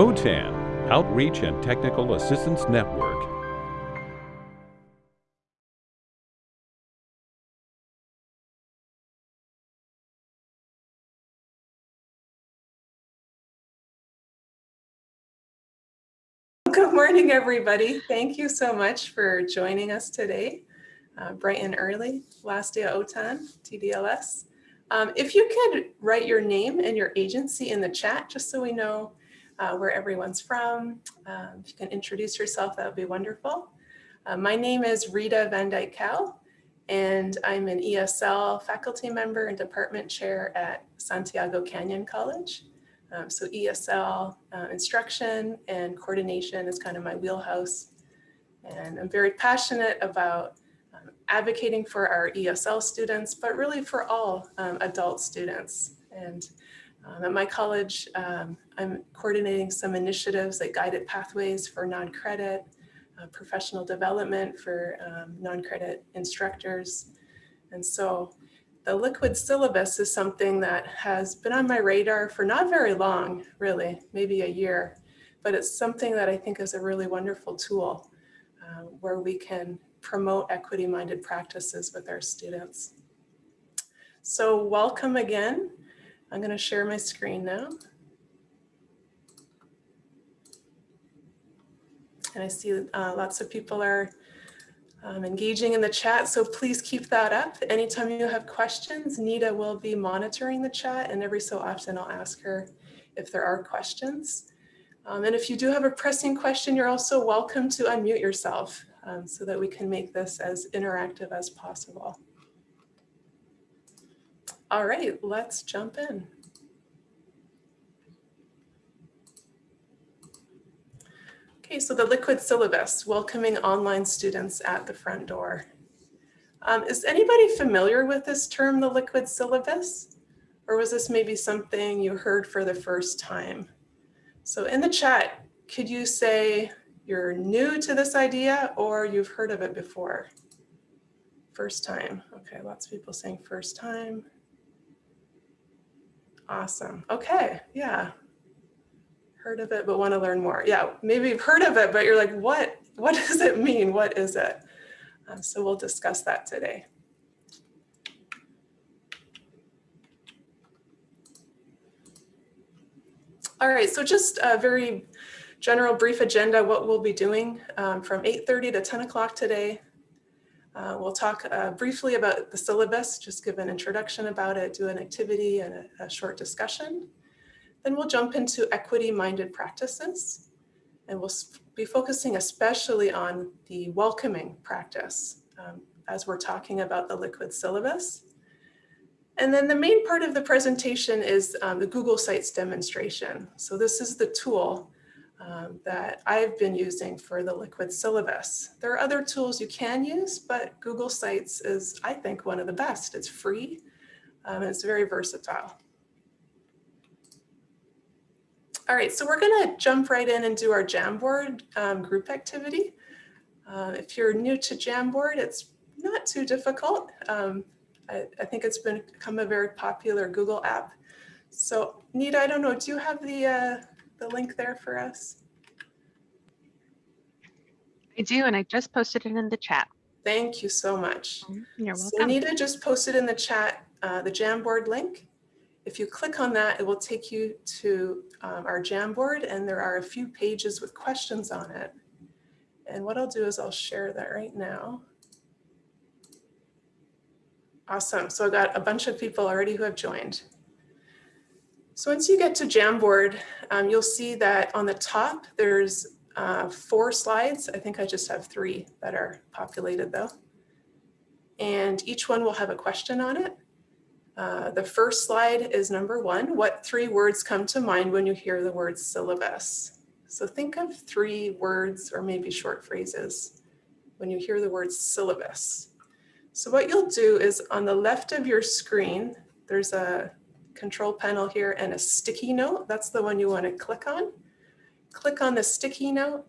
OTAN, Outreach and Technical Assistance Network. Good morning, everybody. Thank you so much for joining us today, uh, bright and early, last day of OTAN, TDLS. Um, if you could write your name and your agency in the chat, just so we know uh, where everyone's from. Um, if you can introduce yourself, that would be wonderful. Uh, my name is Rita Van Dyke Cal, and I'm an ESL faculty member and department chair at Santiago Canyon College. Um, so ESL uh, instruction and coordination is kind of my wheelhouse. And I'm very passionate about advocating for our ESL students, but really for all um, adult students. And um, at my college, um, I'm coordinating some initiatives like guided pathways for non-credit, uh, professional development for um, non-credit instructors. And so the liquid syllabus is something that has been on my radar for not very long, really, maybe a year, but it's something that I think is a really wonderful tool uh, where we can promote equity-minded practices with our students. So welcome again. I'm going to share my screen now. And I see uh, lots of people are um, engaging in the chat, so please keep that up. Anytime you have questions, Nita will be monitoring the chat and every so often I'll ask her if there are questions. Um, and if you do have a pressing question, you're also welcome to unmute yourself um, so that we can make this as interactive as possible. All right, let's jump in. Okay, so the liquid syllabus, welcoming online students at the front door. Um, is anybody familiar with this term, the liquid syllabus? Or was this maybe something you heard for the first time? So in the chat, could you say you're new to this idea or you've heard of it before? First time. Okay, lots of people saying first time. Awesome. Okay, yeah. Heard of it, but want to learn more. Yeah, maybe you've heard of it, but you're like, what, what does it mean? What is it? Uh, so we'll discuss that today. All right, so just a very general brief agenda, what we'll be doing um, from 8.30 to 10 o'clock today. Uh, we'll talk uh, briefly about the syllabus, just give an introduction about it, do an activity and a, a short discussion. Then we'll jump into equity-minded practices, and we'll be focusing especially on the welcoming practice um, as we're talking about the liquid syllabus. And then the main part of the presentation is um, the Google Sites demonstration. So this is the tool um, that I've been using for the liquid syllabus. There are other tools you can use, but Google Sites is, I think, one of the best. It's free um, and it's very versatile. All right, so we're gonna jump right in and do our Jamboard um, group activity. Uh, if you're new to Jamboard, it's not too difficult. Um, I, I, think it's become a very popular Google app. So Nita, I don't know, do you have the, uh, the link there for us? I do, and I just posted it in the chat. Thank you so much. Mm-hmm. You're welcome. So Anita just posted in the chat uh, the Jamboard link. If you click on that, it will take you to um, our Jamboard, and there are a few pages with questions on it. And what I'll do is I'll share that right now. Awesome. So I've got a bunch of people already who have joined. So once you get to Jamboard, um, you'll see that on the top, there's uh, four slides. I think I just have three that are populated though. And each one will have a question on it. Uh, the first slide is number one. What three words come to mind when you hear the word syllabus? So think of three words or maybe short phrases when you hear the word syllabus. So what you'll do is on the left of your screen, there's a control panel here and a sticky note. That's the one you want to click on. Click on the sticky note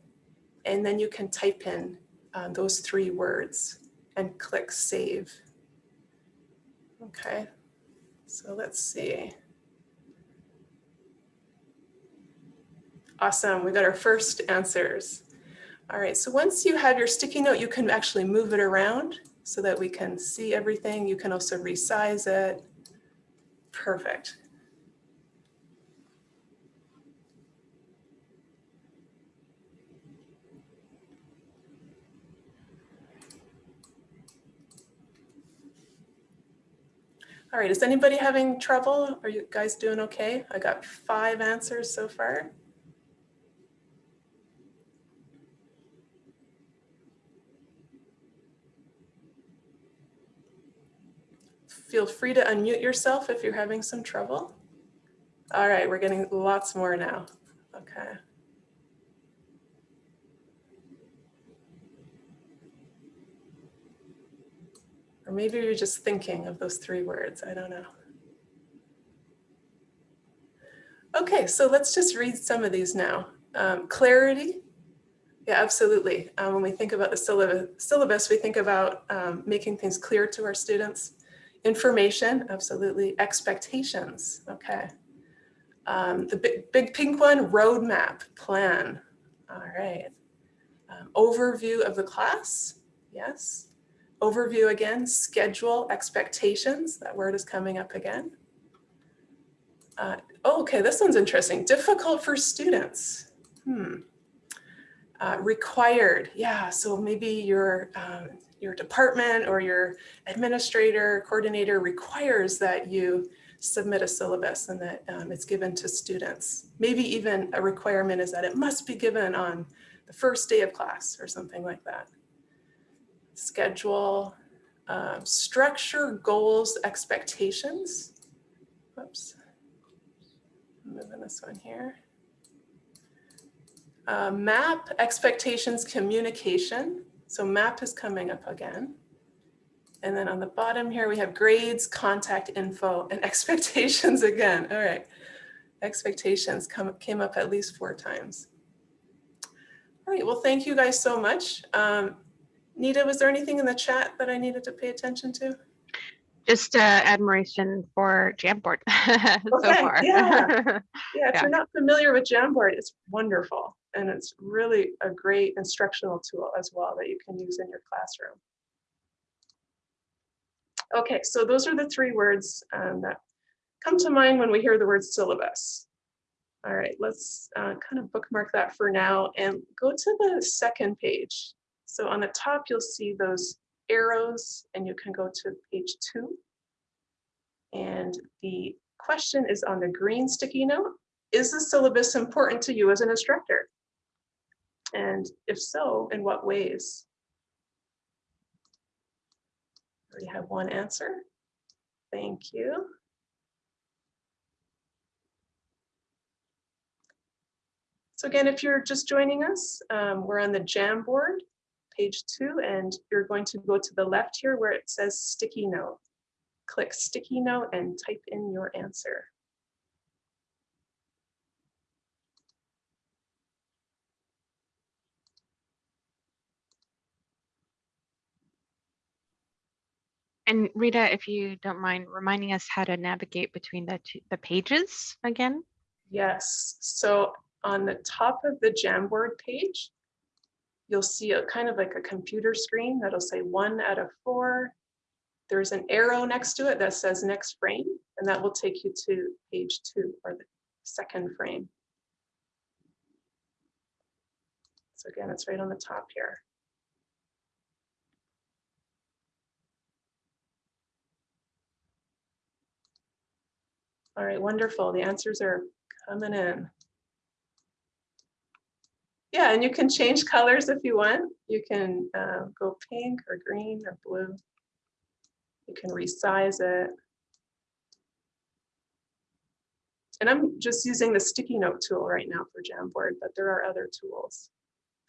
and then you can type in uh, those three words and click save. Okay, so let's see. Awesome, we got our first answers. All right, so once you have your sticky note, you can actually move it around so that we can see everything. You can also resize it. Perfect. All right, is anybody having trouble? Are you guys doing okay? I got five answers so far. Feel free to unmute yourself if you're having some trouble. All right, we're getting lots more now. Okay. Or maybe you're just thinking of those three words. I don't know. Okay, so let's just read some of these now. Um, clarity. Yeah, absolutely. Um, when we think about the syllabus, we think about um, making things clear to our students. Information, absolutely. Expectations, okay. Um, the big, big pink one, roadmap, plan. All right. Um, overview of the class, yes. Overview again, schedule, expectations, that word is coming up again. Uh, oh, okay, this one's interesting. Difficult for students. Hmm. Uh, required, yeah, so maybe your, um, your department or your administrator, coordinator requires that you submit a syllabus and that um, it's given to students. Maybe even a requirement is that it must be given on the first day of class or something like that schedule, um, structure, goals, expectations. Whoops, moving this one here. Uh, map, expectations, communication. So map is coming up again. And then on the bottom here, we have grades, contact info, and expectations again. All right, expectations come, came up at least four times. All right, well, thank you guys so much. Um, Nita, was there anything in the chat that I needed to pay attention to? Just uh, admiration for Jamboard so Okay, far. yeah. Yeah, if Yeah. you're not familiar with Jamboard, it's wonderful. And it's really a great instructional tool as well that you can use in your classroom. Okay, so those are the three words um, that come to mind when we hear the word syllabus. All right, let's uh, kind of bookmark that for now and go to the second page. So on the top, you'll see those arrows and you can go to page two. And the question is on the green sticky note. Is the syllabus important to you as an instructor? And if so, in what ways? We have one answer. Thank you. So again, if you're just joining us, um, we're on the Jamboard, page two, and you're going to go to the left here where it says sticky note. Click sticky note and type in your answer. And Rita, if you don't mind reminding us how to navigate between the two, the pages again? Yes, so on the top of the Jamboard page, you'll see a kind of like a computer screen that'll say one out of four. There's an arrow next to it that says next frame, and that will take you to page two or the second frame. So again, it's right on the top here. All right, wonderful. The answers are coming in. Yeah, and you can change colors if you want. You can uh, go pink or green or blue. You can resize it. And I'm just using the sticky note tool right now for Jamboard, but there are other tools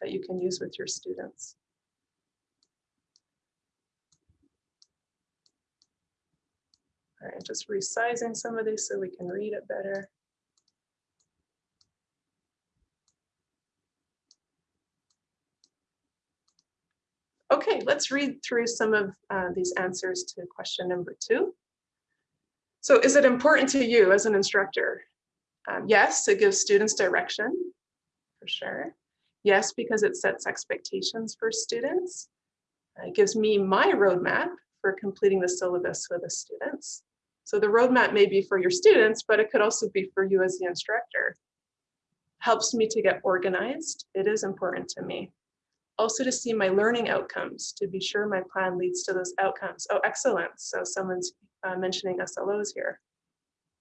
that you can use with your students. All right, just resizing some of these so we can read it better. Okay, let's read through some of uh, these answers to question number two. So is it important to you as an instructor? Um, yes, it gives students direction. for sure. Yes, because it sets expectations for students. It gives me my roadmap for completing the syllabus with the students. So the roadmap may be for your students, but it could also be for you as the instructor. Helps me to get organized. It is important to me. Also to see my learning outcomes, to be sure my plan leads to those outcomes. Oh, excellent. So someone's uh, mentioning SLOs here.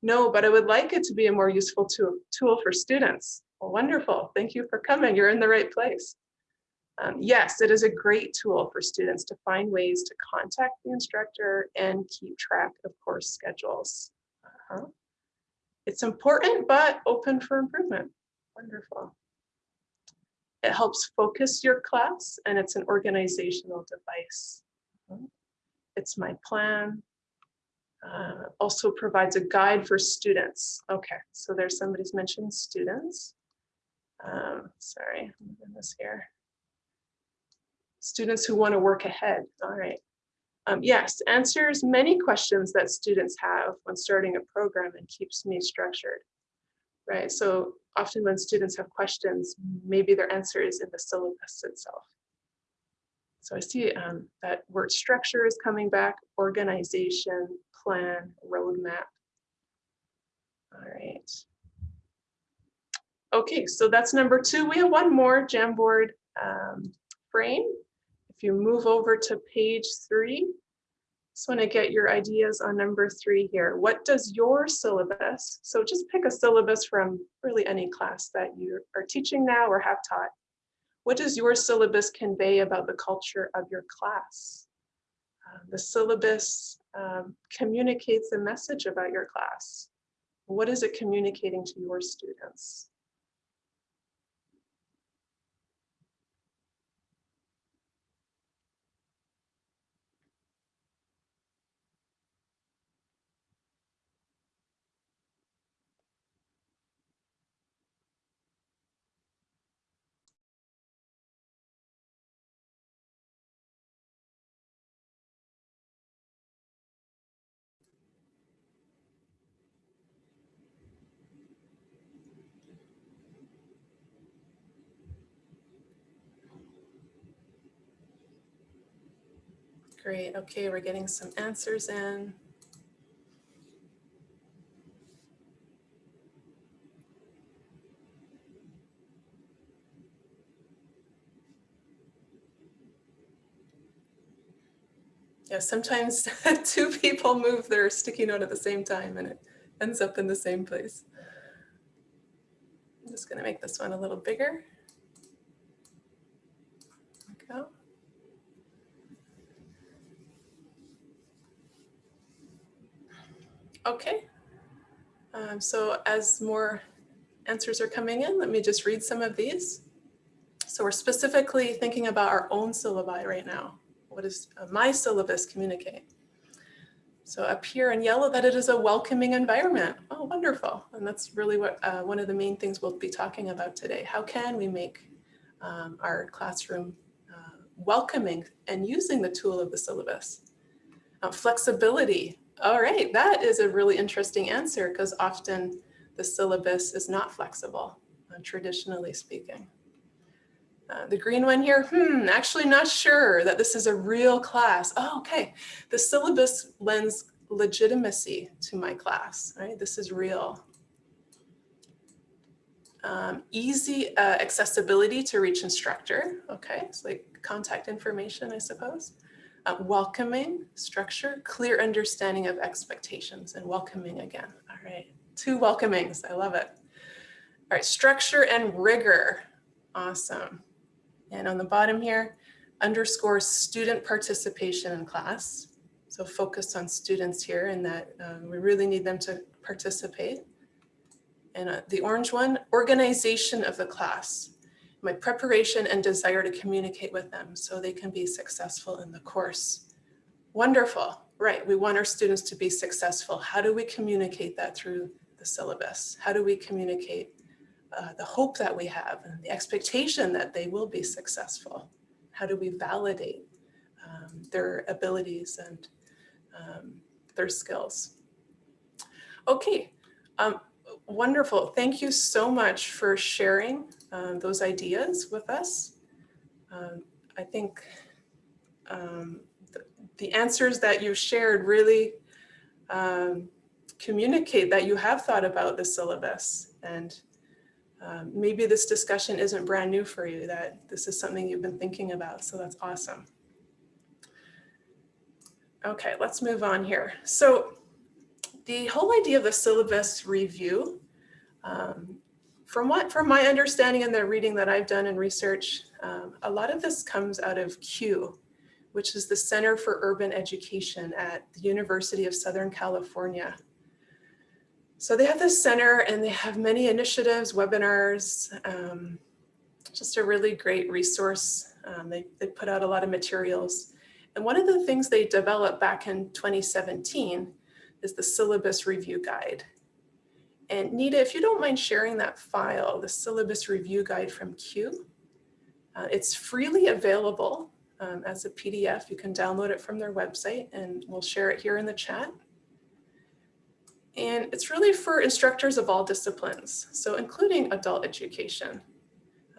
No, but I would like it to be a more useful tool, tool for students. Well, wonderful. Thank you for coming. You're in the right place. Um, yes, it is a great tool for students to find ways to contact the instructor and keep track of course schedules. Uh -huh. It's important, but open for improvement. Wonderful. It helps focus your class and it's an organizational device. Uh-huh. It's my plan. Uh, also provides a guide for students. Okay, so there's somebody's mentioned students. Um, sorry, I'm moving this here students who want to work ahead. All right. Um, yes, answers many questions that students have when starting a program and keeps me structured. Right, so often when students have questions, maybe their answer is in the syllabus itself. So I see um, that word structure is coming back, organization, plan, roadmap. All right. Okay, so that's number two. We have one more Jamboard um, frame if you move over to page three, just want to get your ideas on number three here. What does your syllabus, so just pick a syllabus from really any class that you are teaching now or have taught. What does your syllabus convey about the culture of your class? Uh, the syllabus um, communicates a message about your class. What is it communicating to your students? Great. Okay, we're getting some answers in. Yeah, sometimes two people move their sticky note at the same time and it ends up in the same place. I'm just going to make this one a little bigger. There we go. Okay, um, so as more answers are coming in, let me just read some of these. So we're specifically thinking about our own syllabi right now. What does uh, my syllabus communicate? So up here in yellow, that it is a welcoming environment. Oh, wonderful. And that's really what uh, one of the main things we'll be talking about today. How can we make um, our classroom uh, welcoming and using the tool of the syllabus? Uh, flexibility, all right, that is a really interesting answer because often the syllabus is not flexible, uh, traditionally speaking. Uh, the green one here, hmm, actually not sure that this is a real class. Oh, okay. The syllabus lends legitimacy to my class, right? This is real. Um, easy uh, accessibility to reach instructor. Okay, it's like contact information, I suppose uh, welcoming structure, clear understanding of expectations and welcoming again. All right, two welcomings, I love it. All right, structure and rigor, awesome. And on the bottom here, underscore student participation in class. So focus on students here and that um, we really need them to participate. And uh, the orange one, organization of the class my preparation and desire to communicate with them so they can be successful in the course. Wonderful, right? We want our students to be successful. How do we communicate that through the syllabus? How do we communicate uh, the hope that we have and the expectation that they will be successful? How do we validate um, their abilities and um, their skills? Okay, um, wonderful. Thank you so much for sharing um, those ideas with us. Um, I think um, the, the answers that you shared really um, communicate that you have thought about the syllabus and um, maybe this discussion isn't brand new for you, that this is something you've been thinking about, so that's awesome. Okay, let's move on here. So the whole idea of the syllabus review, um, from what from my understanding and the reading that I've done in research, um, a lot of this comes out of CUE, which is the Center for Urban Education at the University of Southern California. So they have this center and they have many initiatives, webinars, um, just a really great resource. Um, they, they put out a lot of materials. And one of the things they developed back in 2017 is the syllabus review guide. And Nita, if you don't mind sharing that file, the syllabus review guide from CUE, uh, it's freely available um, as a PDF. You can download it from their website and we'll share it here in the chat. And it's really for instructors of all disciplines, so including adult education.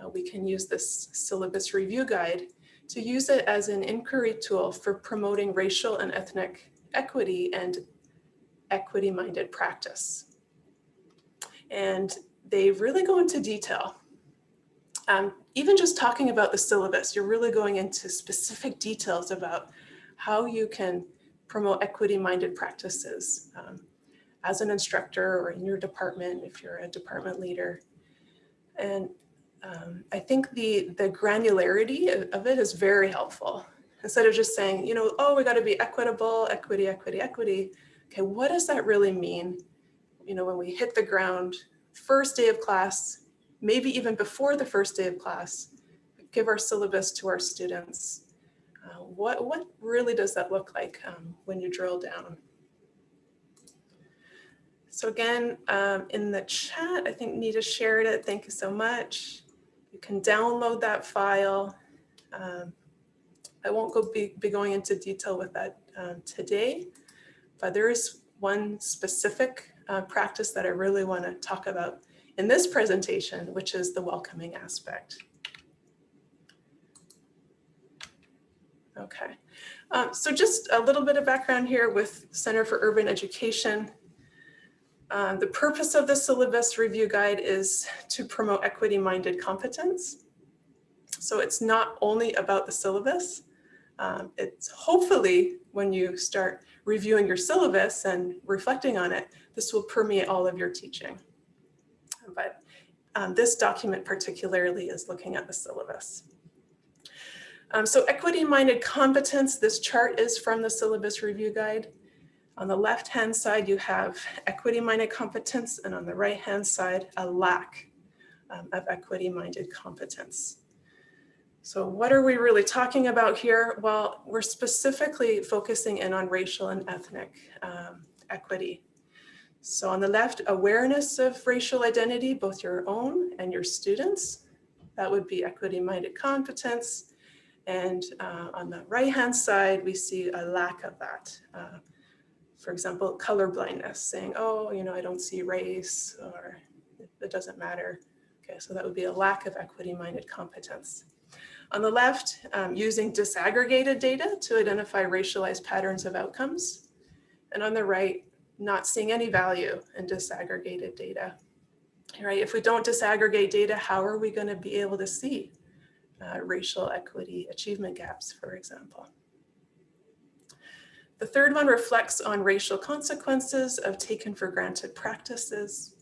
Uh, we can use this syllabus review guide to use it as an inquiry tool for promoting racial and ethnic equity and equity-minded practice. And they really go into detail. Um, even just talking about the syllabus, you're really going into specific details about how you can promote equity-minded practices. Um, as an instructor or in your department if you're a department leader. And um, I think the, the granularity of it is very helpful. Instead of just saying, you know, oh, we got to be equitable, equity, equity, equity. Okay, what does that really mean? You know, when we hit the ground, first day of class, maybe even before the first day of class, give our syllabus to our students. Uh, what, what really does that look like um, when you drill down? So again, um, in the chat, I think Nita shared it. Thank you so much. You can download that file. Um, I won't go be, be, going into detail with that um, today, but there is one specific uh, practice that I really want to talk about in this presentation, which is the welcoming aspect. Okay, um, so just a little bit of background here with Center for Urban Education. Um, the purpose of the syllabus review guide is to promote equity-minded competence. So it's not only about the syllabus. Um, it's hopefully when you start reviewing your syllabus and reflecting on it, this will permeate all of your teaching. But um, this document particularly is looking at the syllabus. Um, so equity-minded competence, this chart is from the syllabus review guide. On the left-hand side, you have equity-minded competence, and on the right-hand side, a lack um, of equity-minded competence. So what are we really talking about here? Well, we're specifically focusing in on racial and ethnic um, equity. So on the left, awareness of racial identity, both your own and your students. That would be equity-minded competence. And uh, on the right-hand side, we see a lack of that. Uh, for example, color blindness, saying, oh, you know, I don't see race or it doesn't matter. Okay, so that would be a lack of equity-minded competence. On the left, um, using disaggregated data to identify racialized patterns of outcomes. And on the right, not seeing any value in disaggregated data. Right? If we don't disaggregate data, how are we going to be able to see uh, racial equity achievement gaps, for example? The third one reflects on racial consequences of taken for granted practices.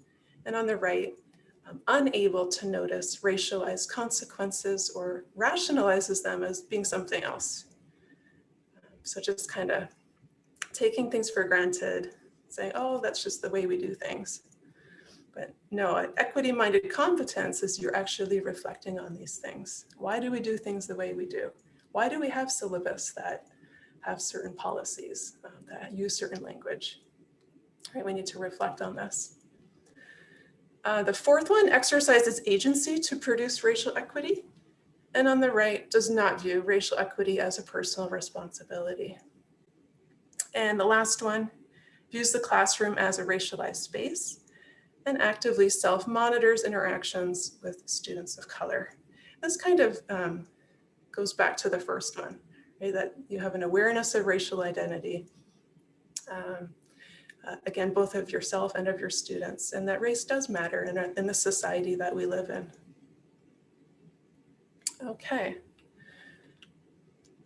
And on the right, um, unable to notice racialized consequences or rationalizes them as being something else. So just kind of taking things for granted, saying, oh, that's just the way we do things. But no, equity-minded competence is you're actually reflecting on these things. Why do we do things the way we do? Why do we have syllabus that have certain policies um, that use certain language. Right, we need to reflect on this. Uh, the fourth one exercises agency to produce racial equity. And on the right, does not view racial equity as a personal responsibility. And the last one, views the classroom as a racialized space and actively self-monitors interactions with students of color. This kind of um, goes back to the first one, right? that you have an awareness of racial identity, um, uh, again, both of yourself and of your students, and that race does matter in, in the society that we live in. Okay.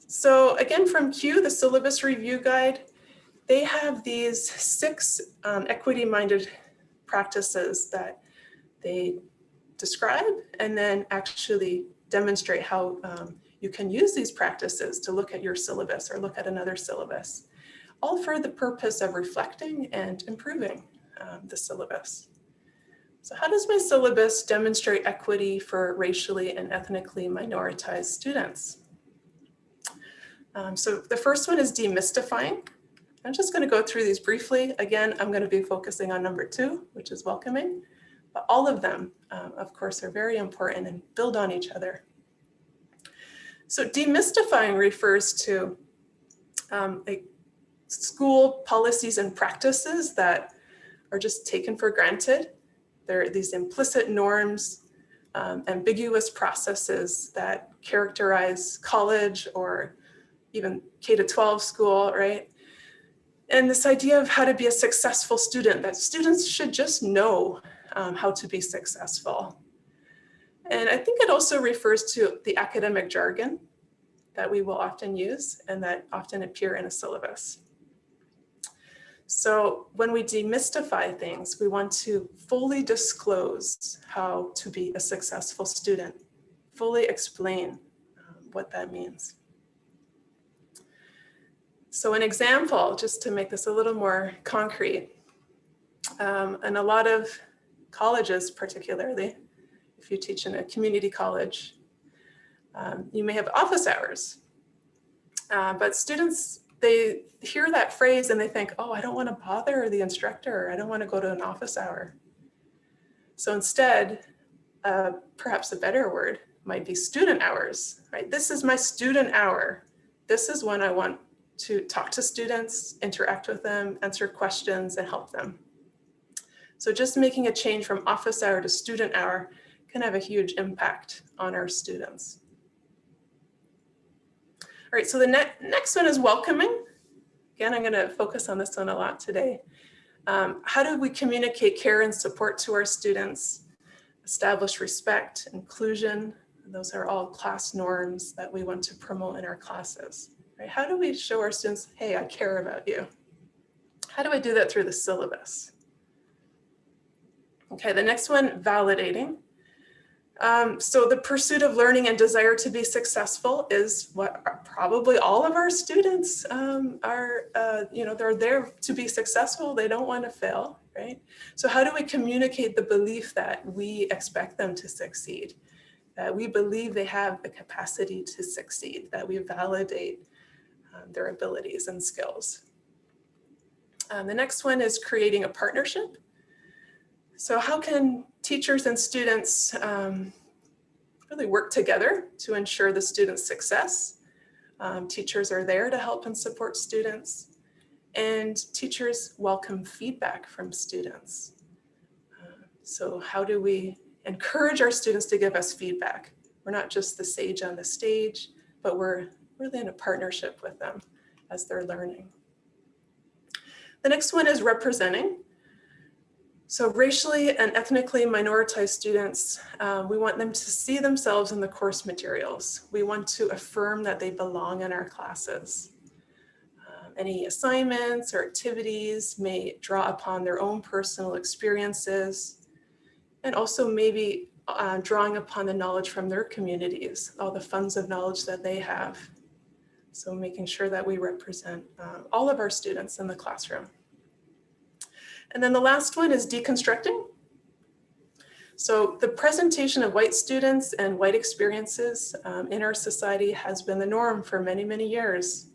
So again, from CUE, the syllabus review guide, they have these six um, equity-minded practices that they describe and then actually demonstrate how um, you can use these practices to look at your syllabus or look at another syllabus, all for the purpose of reflecting and improving um, the syllabus. So how does my syllabus demonstrate equity for racially and ethnically minoritized students? Um, so the first one is demystifying. I'm just going to go through these briefly. Again, I'm going to be focusing on number two, which is welcoming. But all of them, um, of course, are very important and build on each other. So demystifying refers to um, like school policies and practices that are just taken for granted. There are these implicit norms, um, ambiguous processes that characterize college or even K to 12 school, right? And this idea of how to be a successful student, that students should just know um, how to be successful. And I think it also refers to the academic jargon that we will often use and that often appear in a syllabus. So when we demystify things, we want to fully disclose how to be a successful student, fully explain um, what that means. So an example, just to make this a little more concrete, um, and a lot of colleges particularly, if you teach in a community college, um, you may have office hours. Uh, but students, they hear that phrase and they think, oh, I don't want to bother the instructor. I don't want to go to an office hour. So instead, uh, perhaps a better word might be student hours, right? This is my student hour. This is when I want to talk to students, interact with them, answer questions, and help them. So just making a change from office hour to student hour can have a huge impact on our students. All right, so the ne next one is welcoming. Again, I'm going to focus on this one a lot today. Um, how do we communicate care and support to our students, establish respect, inclusion? Those are all class norms that we want to promote in our classes. Right? How do we show our students, hey, I care about you? How do I do that through the syllabus? Okay, the next one, validating. Um, so the pursuit of learning and desire to be successful is what probably all of our students um, are, uh, you know, they're there to be successful. They don't want to fail, right? So how do we communicate the belief that we expect them to succeed? That we believe they have the capacity to succeed, that we validate um, their abilities and skills. Um, the next one is creating a partnership. So how can teachers and students um, really work together to ensure the student's success? Um, teachers are there to help and support students and teachers welcome feedback from students. Uh, so how do we encourage our students to give us feedback? We're not just the sage on the stage, but we're really in a partnership with them as they're learning. The next one is representing. So racially and ethnically minoritized students, uh, we want them to see themselves in the course materials. We want to affirm that they belong in our classes. Uh, any assignments or activities may draw upon their own personal experiences and also maybe uh, drawing upon the knowledge from their communities, all the funds of knowledge that they have. So making sure that we represent uh, all of our students in the classroom. And then the last one is deconstructing. So the presentation of white students and white experiences um, in our society has been the norm for many, many years.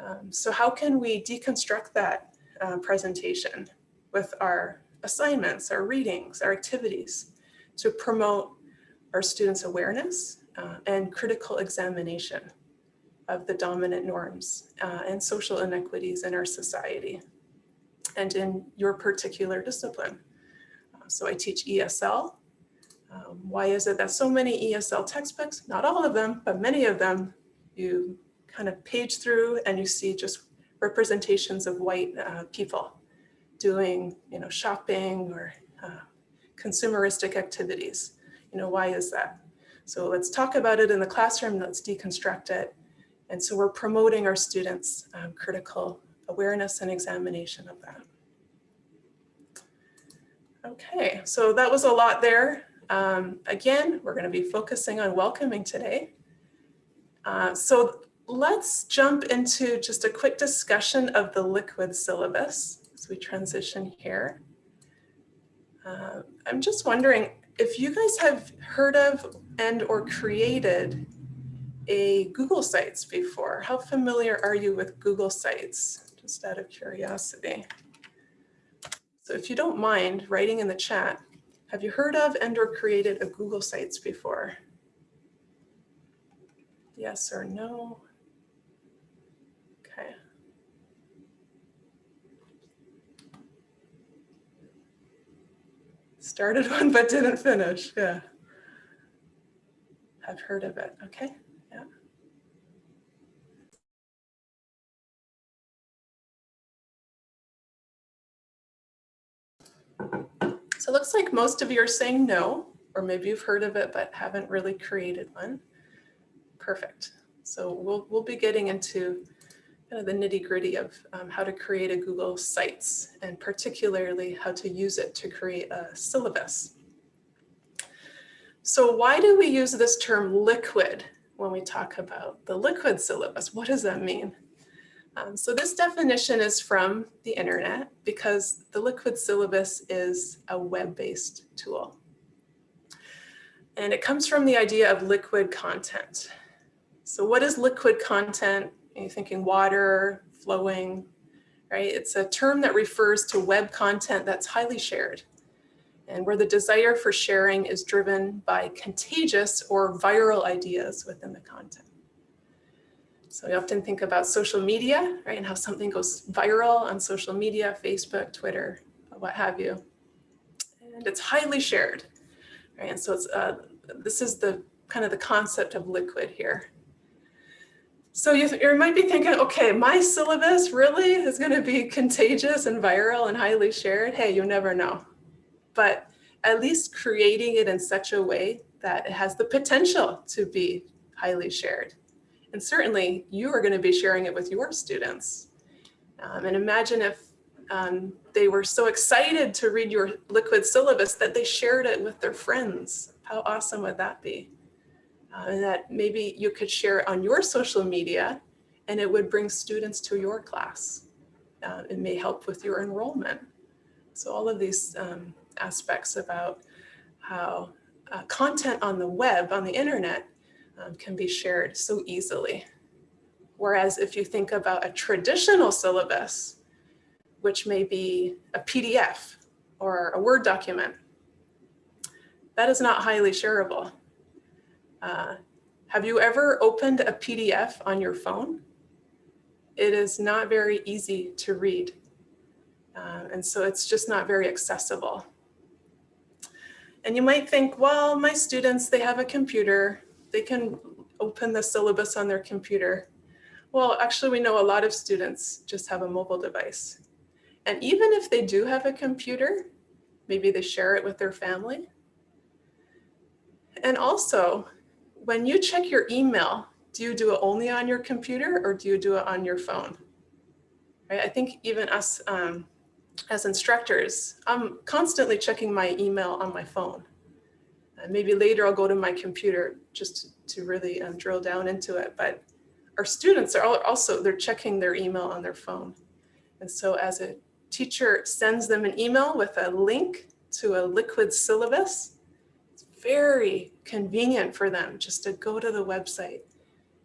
Um, so how can we deconstruct that uh, presentation with our assignments, our readings, our activities to promote our students' awareness uh, and critical examination of the dominant norms uh, and social inequities in our society and in your particular discipline. So I teach ESL. Um, why is it that so many ESL textbooks, not all of them, but many of them, you kind of page through and you see just representations of white uh, people doing, you know, shopping or uh, consumeristic activities. You know, why is that? So let's talk about it in the classroom, let's deconstruct it. And so we're promoting our students um, critical awareness and examination of that. Okay, so that was a lot there. Um, again, we're going to be focusing on welcoming today. Uh, so let's jump into just a quick discussion of the liquid syllabus as we transition here. Uh, I'm just wondering if you guys have heard of and or created a Google Sites before. How familiar are you with Google Sites? Just out of curiosity. So if you don't mind writing in the chat, have you heard of and or created a Google Sites before? Yes or no? Okay. Started one but didn't finish, yeah. I've heard of it, okay, yeah. So it looks like most of you are saying no, or maybe you've heard of it but haven't really created one. Perfect. So we'll, we'll be getting into kind of the nitty gritty of um, how to create a Google Sites and particularly how to use it to create a syllabus. So why do we use this term liquid when we talk about the liquid syllabus? What does that mean? Um, so this definition is from the internet because the liquid syllabus is a web-based tool. And it comes from the idea of liquid content. So what is liquid content? Are you thinking water, flowing, right? It's a term that refers to web content that's highly shared and where the desire for sharing is driven by contagious or viral ideas within the content. So we often think about social media, right? And how something goes viral on social media, Facebook, Twitter, what have you. And it's highly shared, right? And so it's, uh, this is the kind of the concept of liquid here. So you, you might be thinking, okay, my syllabus really is going to be contagious and viral and highly shared. Hey, you never know. But at least creating it in such a way that it has the potential to be highly shared. And certainly you are going to be sharing it with your students. Um, and imagine if um, they were so excited to read your liquid syllabus that they shared it with their friends. How awesome would that be? Uh, and that maybe you could share it on your social media and it would bring students to your class. Uh, it may help with your enrollment. So all of these um, aspects about how uh, content on the web, on the internet, um, can be shared so easily. Whereas if you think about a traditional syllabus, which may be a PDF or a Word document, that is not highly shareable. Uh, have you ever opened a PDF on your phone? It is not very easy to read. Uh, and so it's just not very accessible. And you might think, well, my students, they have a computer they can open the syllabus on their computer. Well, actually, we know a lot of students just have a mobile device. And even if they do have a computer, maybe they share it with their family. And also, when you check your email, do you do it only on your computer or do you do it on your phone? Right? I think even us um, as instructors, I'm constantly checking my email on my phone. And maybe later I'll go to my computer just to really um, drill down into it. But our students are also, they're checking their email on their phone. And so as a teacher sends them an email with a link to a liquid syllabus, it's very convenient for them just to go to the website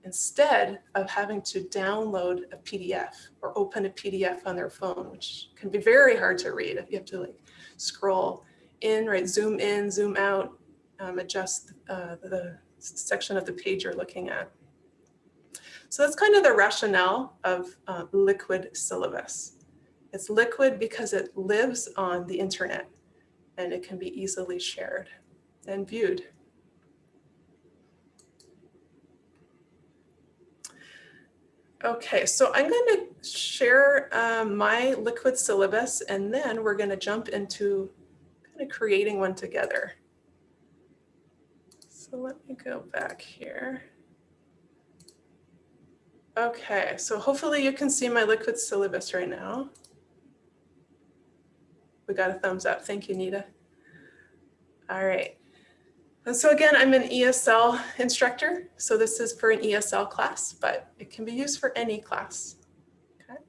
instead of having to download a PDF or open a PDF on their phone, which can be very hard to read if you have to like scroll in, right, zoom in, zoom out, um, adjust uh, the section of the page you're looking at. So that's kind of the rationale of uh, liquid syllabus. It's liquid because it lives on the internet and it can be easily shared and viewed. Okay, so I'm going to share um, my liquid syllabus and then we're going to jump into kind of creating one together. So let me go back here. Okay, so hopefully you can see my liquid syllabus right now. We got a thumbs up. Thank you, Nita. All right. And so again, I'm an ESL instructor. So this is for an ESL class, but it can be used for any class. Okay.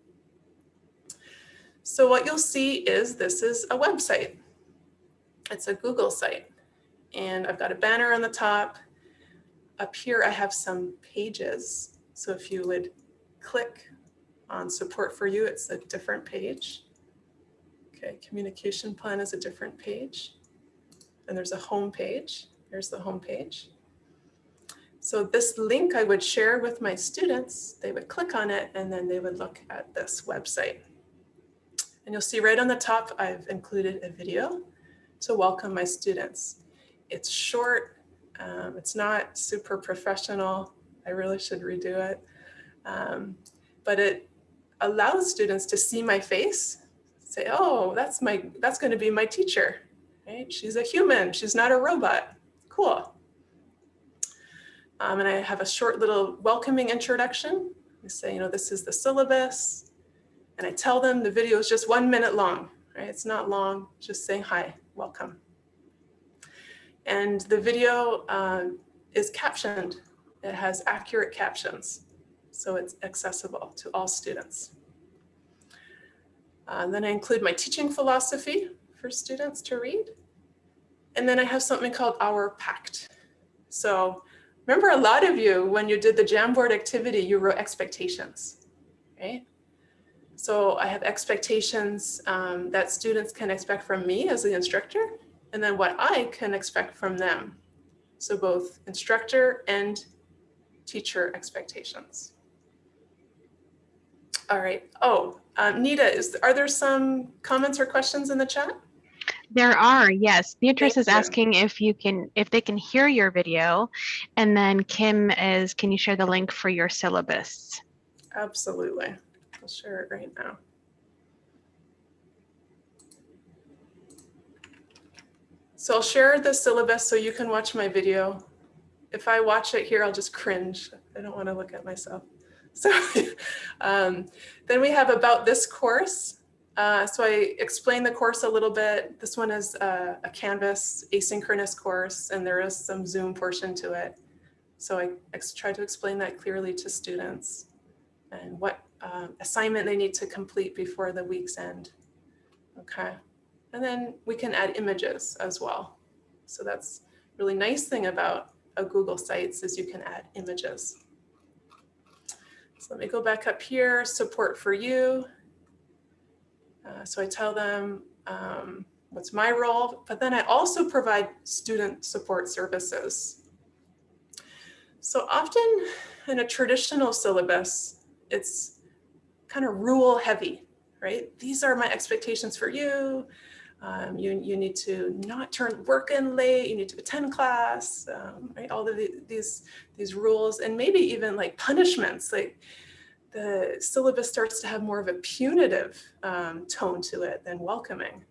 So what you'll see is this is a website. It's a Google site. And I've got a banner on the top. Up here, I have some pages. So if you would click on support for you, it's a different page. Okay, communication plan is a different page. And there's a home page. Here's the home page. So this link I would share with my students, they would click on it and then they would look at this website. And you'll see right on the top, I've included a video to welcome my students. It's short, um, it's not super professional. I really should redo it. Um, but it allows students to see my face, say, oh, that's my that's going to be my teacher, right? She's a human, she's not a robot. Cool. Um, and I have a short little welcoming introduction. I say, you know, this is the syllabus. And I tell them the video is just one minute long, right? It's not long, just saying hi, welcome. And the video uh, is captioned. It has accurate captions, so it's accessible to all students. Uh, then I include my teaching philosophy for students to read. And then I have something called Our Pact. So remember a lot of you, when you did the Jamboard activity, you wrote expectations, right? So I have expectations um, that students can expect from me as the instructor, and then what I can expect from them. So both instructor and teacher expectations. All right. Oh, um, Nita, is, are there some comments or questions in the chat? There are, yes. Beatrice Thank is you. asking if you can, if they can hear your video. And then Kim is, can you share the link for your syllabus? Absolutely. I'll share it right now. So I'll share the syllabus so you can watch my video. If I watch it here, I'll just cringe. I don't want to look at myself. So um, then we have about this course. Uh, so I explained the course a little bit. This one is a, a Canvas asynchronous course, and there is some Zoom portion to it. So I ex try to explain that clearly to students and what um, assignment they need to complete before the week's end. Okay, and then we can add images as well. So that's really nice thing about a Google Sites is you can add images. So let me go back up here, support for you. Uh, so I tell them um, what's my role, but then I also provide student support services. So often in a traditional syllabus, it's kind of rule heavy, right? These are my expectations for you. Um, you, you need to not turn work in late, you need to attend class, um, right? All of the, these, these rules and maybe even like punishments, like the syllabus starts to have more of a punitive um, tone to it than welcoming.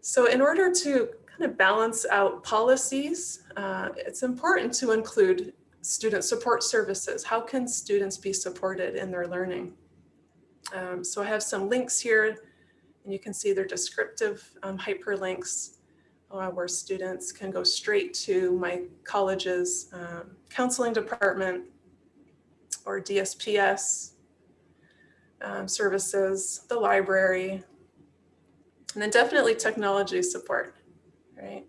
So in order to kind of balance out policies, uh, it's important to include student support services. How can students be supported in their learning? Um, so I have some links here and you can see they're descriptive um, hyperlinks uh, where students can go straight to my college's um, counseling department or DSPS um, services, the library, and then definitely technology support, right?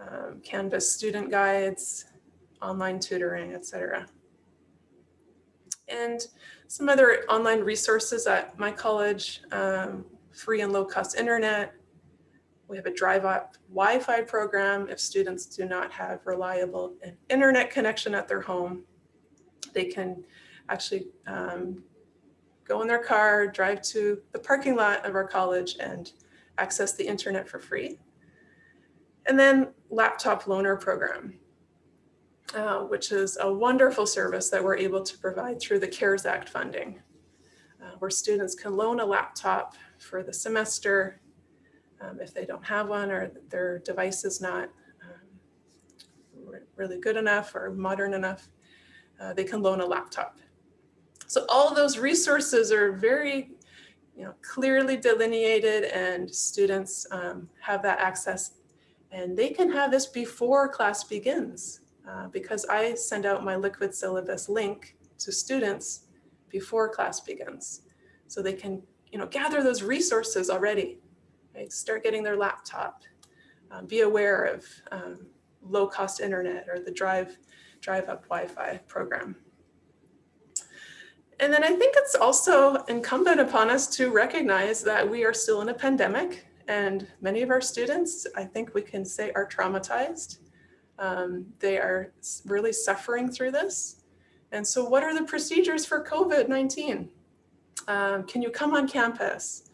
Um, Canvas student guides, online tutoring, etc. And some other online resources at my college, um, free and low cost internet. We have a drive up Wi-Fi program if students do not have reliable internet connection at their home they can actually um, go in their car, drive to the parking lot of our college and access the internet for free. And then laptop loaner program, uh, which is a wonderful service that we're able to provide through the CARES Act funding, uh, where students can loan a laptop for the semester um, if they don't have one or their device is not um, really good enough or modern enough, uh, they can loan a laptop. So all those resources are very you know, clearly delineated and students um, have that access and they can have this before class begins uh, because I send out my liquid syllabus link to students before class begins. So they can you know, gather those resources already, right? start getting their laptop, um, be aware of um, low cost internet or the drive, drive up Wi-Fi program. And then I think it's also incumbent upon us to recognize that we are still in a pandemic and many of our students, I think we can say are traumatized. Um, they are really suffering through this. And so what are the procedures for COVID-19? Um, can you come on campus?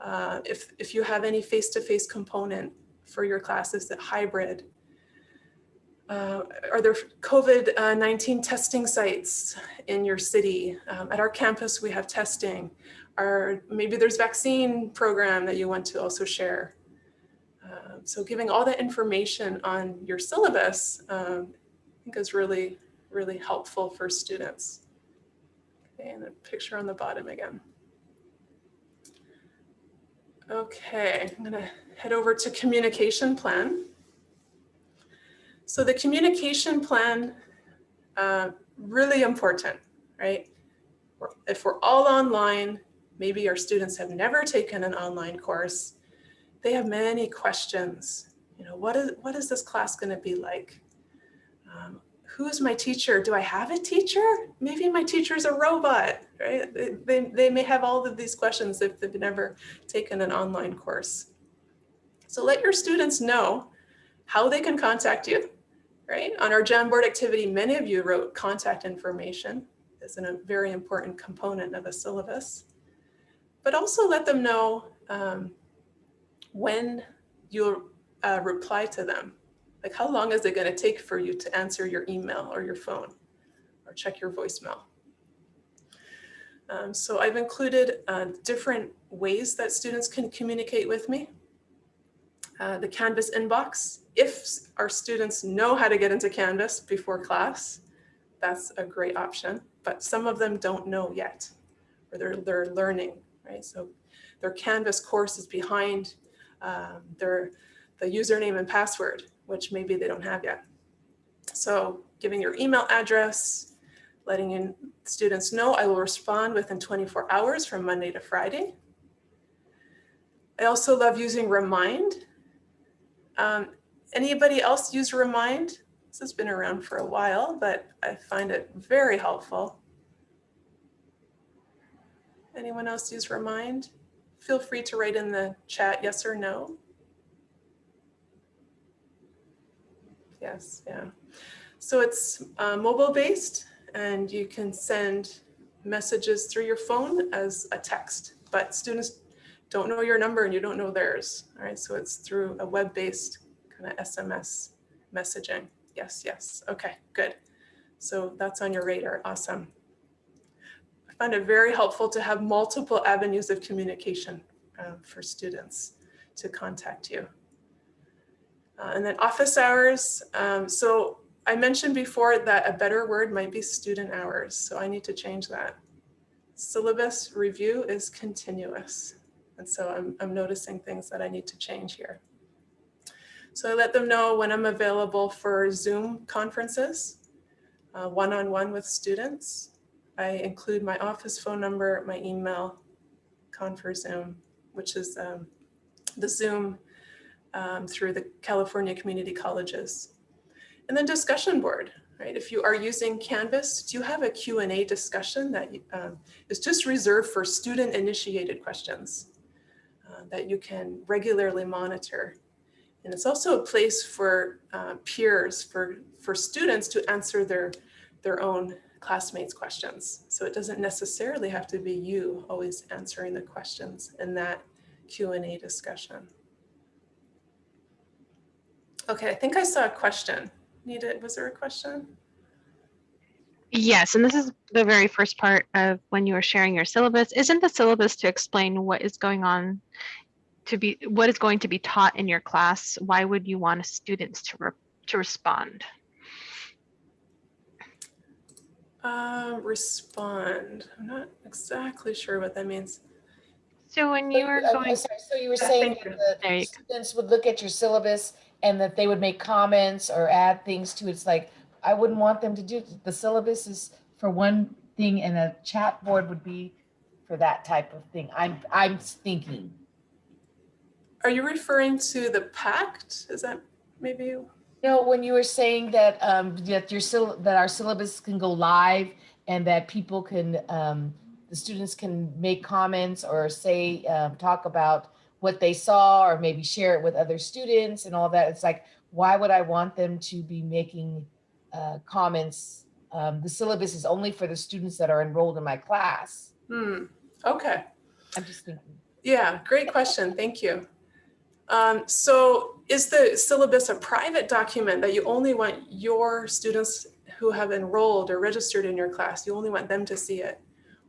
Uh, if, if you have any face-to-face -face component for your classes that hybrid, uh, are there COVID-19 testing sites in your city? Um, at our campus, we have testing. Or maybe there's vaccine program that you want to also share. Uh, so giving all that information on your syllabus, um, I think is really, really helpful for students. And a picture on the bottom again. Okay, I'm gonna head over to communication plan. So the communication plan, uh, really important, right? If we're all online, maybe our students have never taken an online course, they have many questions. You know, what is, what is this class gonna be like? Who's my teacher? Do I have a teacher? Maybe my teacher is a robot, right? They, they, may have all of these questions if they've never taken an online course. So let your students know how they can contact you, right? On our Jamboard activity, many of you wrote contact information as a very important component of a syllabus, but also let them know um, when you'll uh, reply to them. Like how long is it gonna take for you to answer your email or your phone or check your voicemail? Um, so I've included uh, different ways that students can communicate with me. Uh, the Canvas inbox. If our students know how to get into Canvas before class, that's a great option, but some of them don't know yet, or they're, they're learning, right? So their Canvas course is behind um, their the username and password, which maybe they don't have yet. So giving your email address, letting in students know I will respond within 24 hours from Monday to Friday. I also love using Remind. Um, anybody else use Remind? This has been around for a while, but I find it very helpful. Anyone else use Remind? Feel free to write in the chat yes or no. Yes, yeah. So it's uh, mobile based and you can send messages through your phone as a text, but students don't know your number and you don't know theirs. All right, so it's through a web-based kind of SMS messaging. Yes, yes, okay, good. So that's on your radar, awesome. I find it very helpful to have multiple avenues of communication uh, for students to contact you. Uh, and then office hours. Um, so I mentioned before that a better word might be student hours. So I need to change that. Syllabus review is continuous. And so I'm, I'm noticing things that I need to change here. So I let them know when I'm available for Zoom conferences, uh, one-on-one uh, -on -one with students. I include my office phone number, my email, Confer-Zoom, which is um, the Zoom um, through the California Community Colleges. And then discussion board, right? If you are using Canvas, do you have a Q&A discussion that um, is just reserved for student initiated questions? that you can regularly monitor. And it's also a place for uh, peers, for, for students to answer their, their own classmates' questions. So it doesn't necessarily have to be you always answering the questions in that Q and A discussion. Okay, I think I saw a question. Nita, was there a question? Yes, and this is the very first part of when you were sharing your syllabus. Isn't the syllabus to explain what is going on to be what is going to be taught in your class? Why would you want students to re to respond? Uh, respond. I'm not exactly sure what that means. So when you were I'm- I'm going, sorry, So you were saying that the you students would look at your syllabus and that they would make comments or add things to it. It's like, I wouldn't want them to do, the syllabus is for one thing and a chat board would be for that type of thing. I'm, I'm thinking. Are you referring to the pact? Is that maybe? You No, when you were saying that, um, that your that our syllabus can go live and that people can, um, the students can make comments or say, um, talk about what they saw or maybe share it with other students and all that. It's like, why would I want them to be making, uh, comments? Um, the syllabus is only for the students that are enrolled in my class. Hmm. Okay. I'm just thinking. Yeah, great question. Thank you. Um, so is the syllabus a private document that you only want your students who have enrolled or registered in your class, you only want them to see it?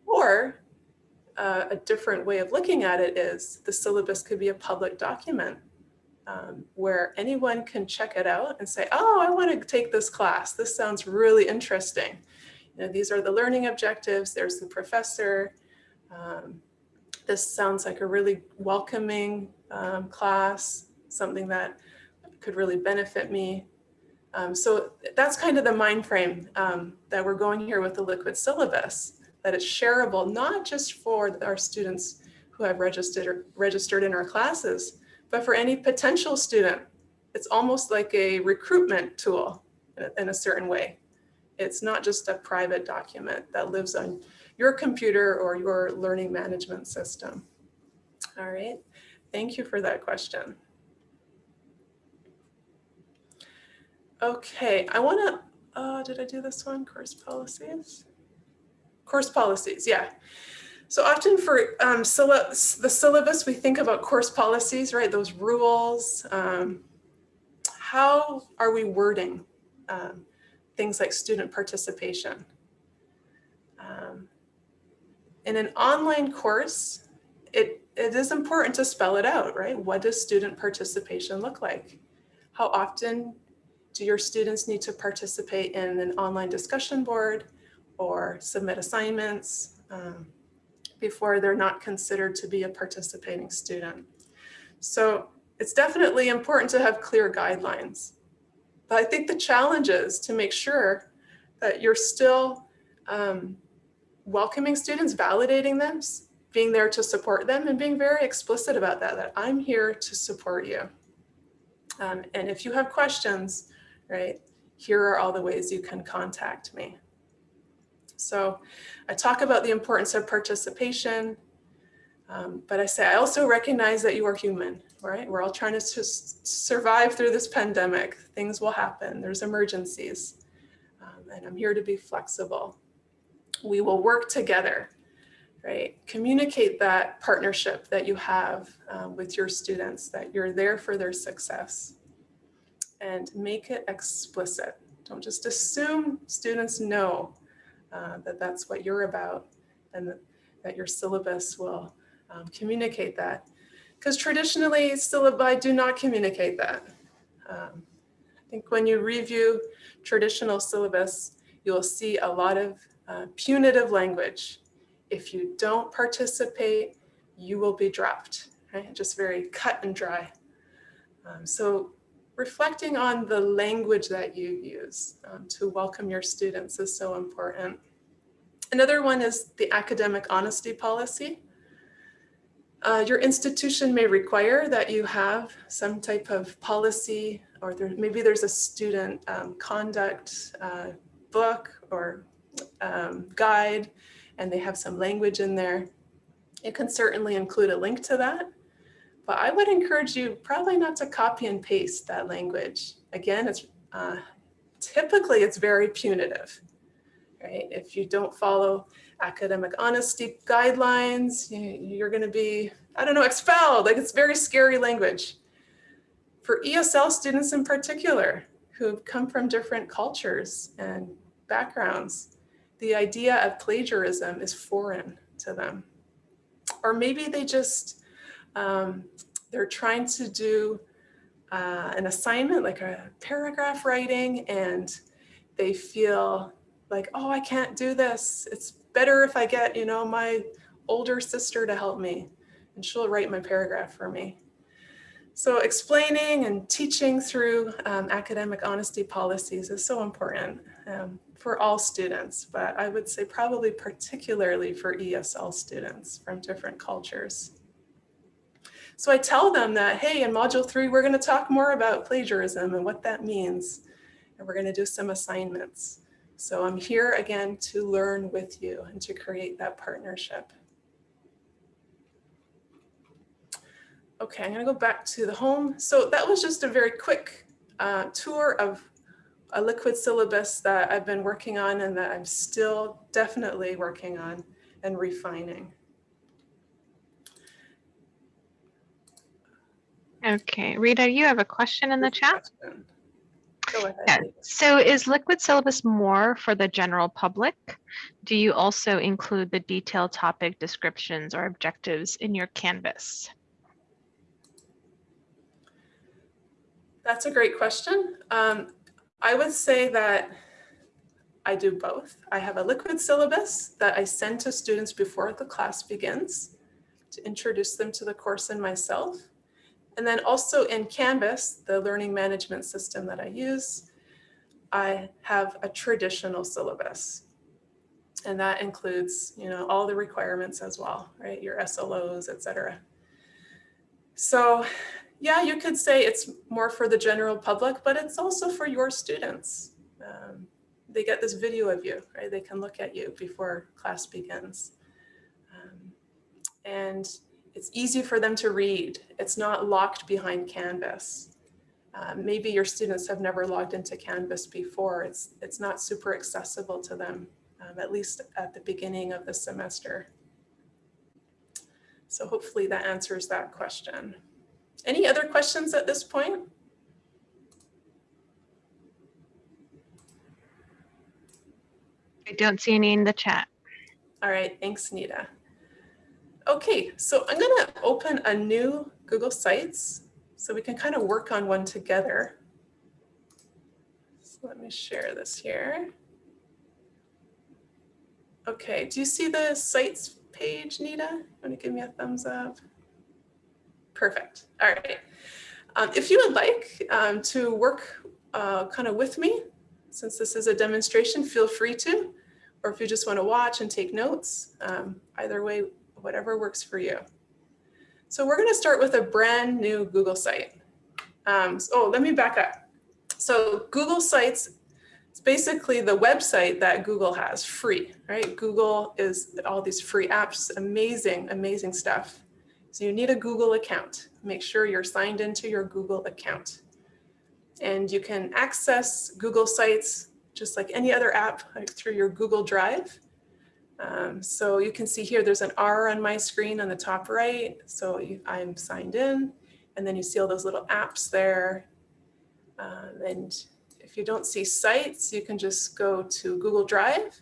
Or uh, a different way of looking at it is the syllabus could be a public document um, where anyone can check it out and say, oh, I want to take this class. This sounds really interesting. You know, these are the learning objectives. There's the professor. Um, this sounds like a really welcoming um, class, something that could really benefit me. Um, so that's kind of the mind frame um, that we're going here with the liquid syllabus, that it's shareable, not just for our students who have registered, or registered in our classes, but for any potential student. It's almost like a recruitment tool in a, certain way. It's not just a private document that lives on your computer or your learning management system. All right, thank you for that question. Okay, I wanna, uh, did I do this one? Course policies? Course policies, yeah. So often for um, the syllabus, we think about course policies, right? Those rules. Um, how are we wording um, things like student participation? Um, in an online course, it, it is important to spell it out, right? What does student participation look like? How often do your students need to participate in an online discussion board or submit assignments um, before they're not considered to be a participating student? So it's definitely important to have clear guidelines. But I think the challenge is to make sure that you're still um, welcoming students, validating them, being there to support them and being very explicit about that, that I'm here to support you. Um, and if you have questions, right, here are all the ways you can contact me. So I talk about the importance of participation, um, but I say I also recognize that you are human, right? We're all trying to survive through this pandemic. Things will happen, there's emergencies, um, and I'm here to be flexible we will work together, right? Communicate that partnership that you have um, with your students, that you're there for their success and make it explicit. Don't just assume students know uh, that that's what you're about and that, that your syllabus will um, communicate that. Because traditionally syllabi do not communicate that. Um, I think when you review traditional syllabus, you'll see a lot of uh, punitive language. If you don't participate, you will be dropped, right? Just very cut and dry. Um, so reflecting on the language that you use um, to welcome your students is so important. Another one is the academic honesty policy. Uh, your institution may require that you have some type of policy or there, maybe there's a student um, conduct uh, book or um, guide and they have some language in there. It can certainly include a link to that, but I would encourage you probably not to copy and paste that language. Again, it's uh, typically it's very punitive, right? If you don't follow academic honesty guidelines. You, you're going to be, I don't know, expelled. Like it's very scary language. For ESL students in particular, who come from different cultures and backgrounds, the idea of plagiarism is foreign to them. Or maybe they just, um, they're trying to do uh, an assignment like a paragraph writing and they feel like, oh, I can't do this. It's better if I get, you know, my older sister to help me and she'll write my paragraph for me. So explaining and teaching through um, academic honesty policies is so important um, for all students, but I would say probably particularly for ESL students from different cultures. So I tell them that, hey, in module three, we're gonna talk more about plagiarism and what that means. And we're gonna do some assignments. So I'm here again to learn with you and to create that partnership. Okay, I'm gonna go back to the home. So that was just a very quick uh, tour of a liquid syllabus that I've been working on and that I'm still definitely working on and refining. Okay, Rita, you have a question in the chat? Go ahead. Yeah. So is liquid syllabus more for the general public? Do you also include the detailed topic descriptions or objectives in your Canvas? That's a great question. Um, I would say that I do both. I have a liquid syllabus that I send to students before the class begins to introduce them to the course and myself. And then also in Canvas, the learning management system that I use, I have a traditional syllabus. And that includes, you know, all the requirements as well, right? Your SLOs, et cetera. So yeah, you could say it's more for the general public, but it's also for your students. Um, they get this video of you, right? They can look at you before class begins. Um, and it's easy for them to read. It's not locked behind Canvas. Um, maybe your students have never logged into Canvas before. It's, it's not super accessible to them, um, at least at the beginning of the semester. So hopefully that answers that question. Any other questions at this point? I don't see any in the chat. All right, thanks, Nita. Okay, so I'm gonna open a new Google Sites so we can kind of work on one together. So let me share this here. Okay, do you see the Sites page, Nita? Want to give me a thumbs up? Perfect. All right. Um, if you would like um, to work uh, kind of with me, since this is a demonstration, feel free to, or if you just want to watch and take notes, um, either way, whatever works for you. So we're going to start with a brand new Google site. Um, so, oh, let me back up. So Google Sites it's basically the website that Google has free, right? Google is all these free apps, amazing, amazing stuff. So you need a Google account. Make sure you're signed into your Google account. And you can access Google Sites just like any other app like through your Google Drive. Um, so you can see here, there's an R on my screen on the top right. So you, I'm signed in and then you see all those little apps there. Um, and if you don't see sites, you can just go to Google Drive.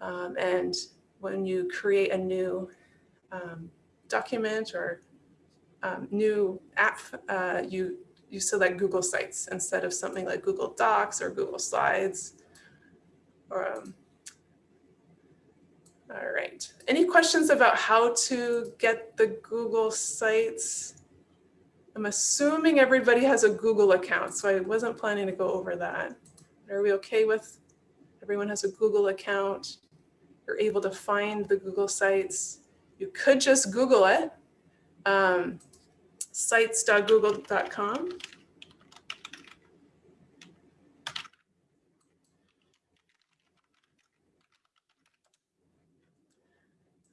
Um, and when you create a new um, document or um, new app, uh, you, you select Google Sites instead of something like Google Docs or Google Slides. Or, um, all right. Any questions about how to get the Google Sites? I'm assuming everybody has a Google account, so I wasn't planning to go over that. Are we okay with everyone has a Google account? You're able to find the Google Sites. You could just Google it, um, sites.google.com.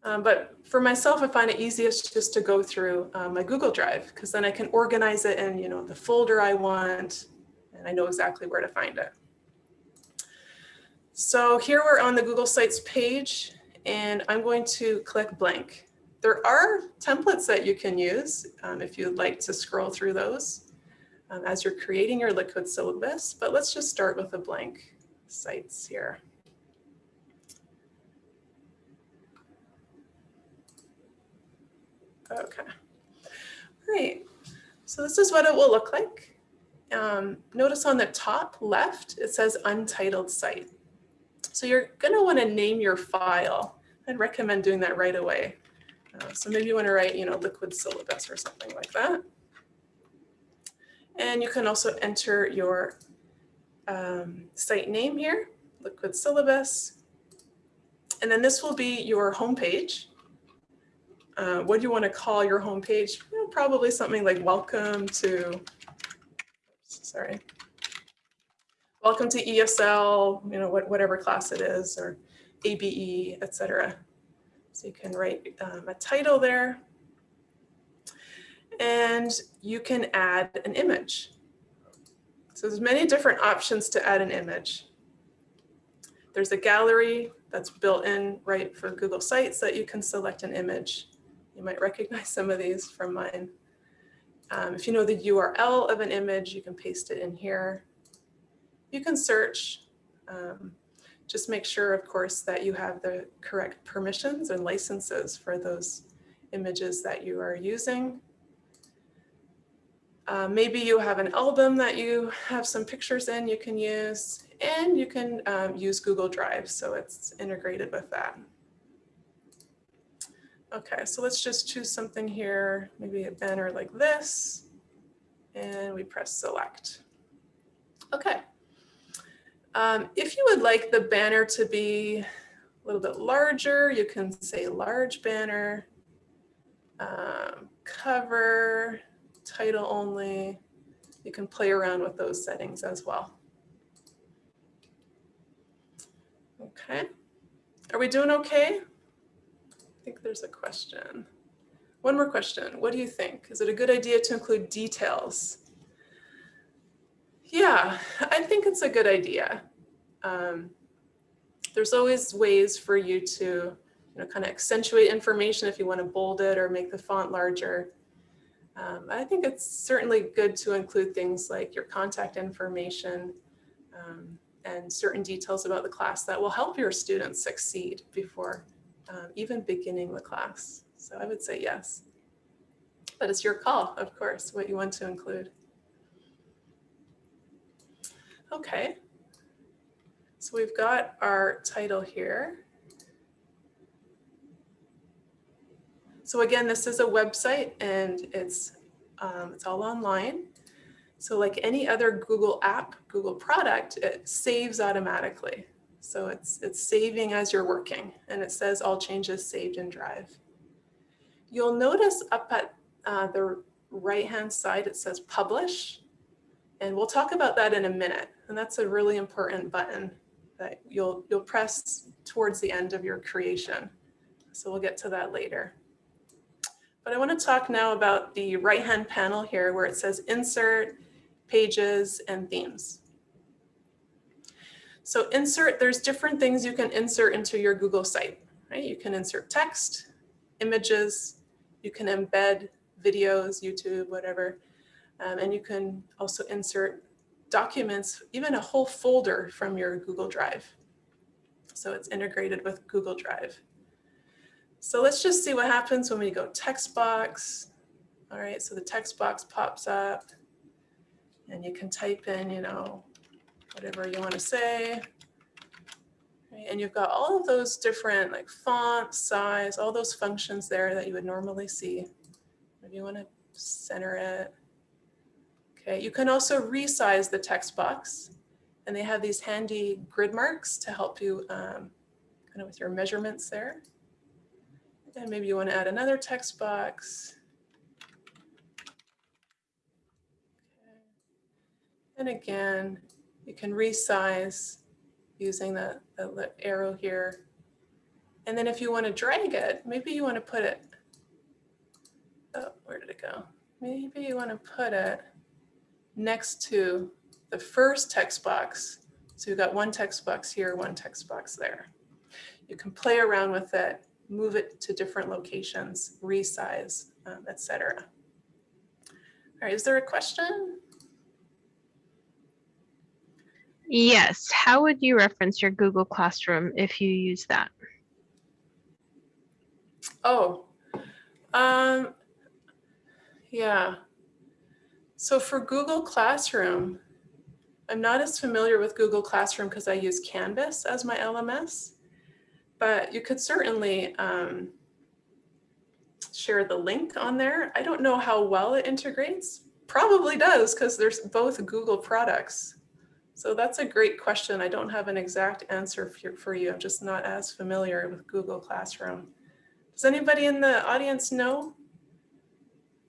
Um, but for myself, I find it easiest just to go through uh, my Google Drive because then I can organize it in you know, the folder I want and I know exactly where to find it. So here we're on the Google Sites page and I'm going to click blank. There are templates that you can use um, if you'd like to scroll through those um, as you're creating your liquid syllabus, but let's just start with the blank sites here. Okay, great. So this is what it will look like. Um, notice on the top left, it says untitled site. So you're gonna wanna name your file. I'd recommend doing that right away. Uh, so maybe you wanna write, you know, liquid syllabus or something like that. And you can also enter your um, site name here, liquid syllabus. And then this will be your homepage. Uh, what do you want to call your homepage? Well, probably something like welcome to, sorry, welcome to ESL, you know, what, whatever class it is, or ABE, etc. So you can write um, a title there. And you can add an image. So there's many different options to add an image. There's a gallery that's built in right for Google Sites that you can select an image. You might recognize some of these from mine. Um, if you know the URL of an image, you can paste it in here. You can search. Um, just make sure, of course, that you have the correct permissions and licenses for those images that you are using. Uh, maybe you have an album that you have some pictures in you can use, and you can um, use Google Drive, so it's integrated with that. Okay, so let's just choose something here, maybe a banner like this, and we press select. Okay. Um, if you would like the banner to be a little bit larger, you can say large banner, um, cover, title only. You can play around with those settings as well. Okay. Are we doing okay? I think there's a question. One more question. What do you think? Is it a good idea to include details? Yeah, I think it's a good idea. Um, there's always ways for you to you know, kind of accentuate information if you want to bold it or make the font larger. Um, I think it's certainly good to include things like your contact information um, and certain details about the class that will help your students succeed before um, even beginning the class. So I would say yes. But it's your call, of course, what you want to include. Okay. So we've got our title here. So again, this is a website and it's, um, it's all online. So like any other Google app, Google product, it saves automatically. So it's, it's saving as you're working and it says all changes saved in Drive. You'll notice up at uh, the right-hand side, it says publish. And we'll talk about that in a minute. And that's a really important button that you'll, you'll press towards the end of your creation. So we'll get to that later. But I want to talk now about the right-hand panel here where it says insert, pages, and themes. So insert, there's different things you can insert into your Google site, right? You can insert text, images, you can embed videos, YouTube, whatever. Um, and you can also insert documents, even a whole folder from your Google Drive. So it's integrated with Google Drive. So let's just see what happens when we go text box. All right, so the text box pops up and you can type in, you know, whatever you want to say. And you've got all of those different like font, size, all those functions there that you would normally see. Maybe you want to center it. Okay, you can also resize the text box and they have these handy grid marks to help you um, kind of with your measurements there. And maybe you want to add another text box. And again, you can resize using the, the arrow here. And then if you want to drag it, maybe you want to put it, oh, where did it go? Maybe you want to put it next to the first text box. So you've got one text box here, one text box there. you can play around with it, move it to different locations, resize, um, etc. All right, is there a question? Yes. How would you reference your Google Classroom if you use that? Oh, um, yeah. So for Google Classroom, I'm not as familiar with Google Classroom because I use Canvas as my LMS, but you could certainly um, share the link on there. I don't know how well it integrates. Probably does because there's both Google products. So that's a great question. I don't have an exact answer for, you. I'm just not as familiar with Google Classroom. Does anybody in the audience know?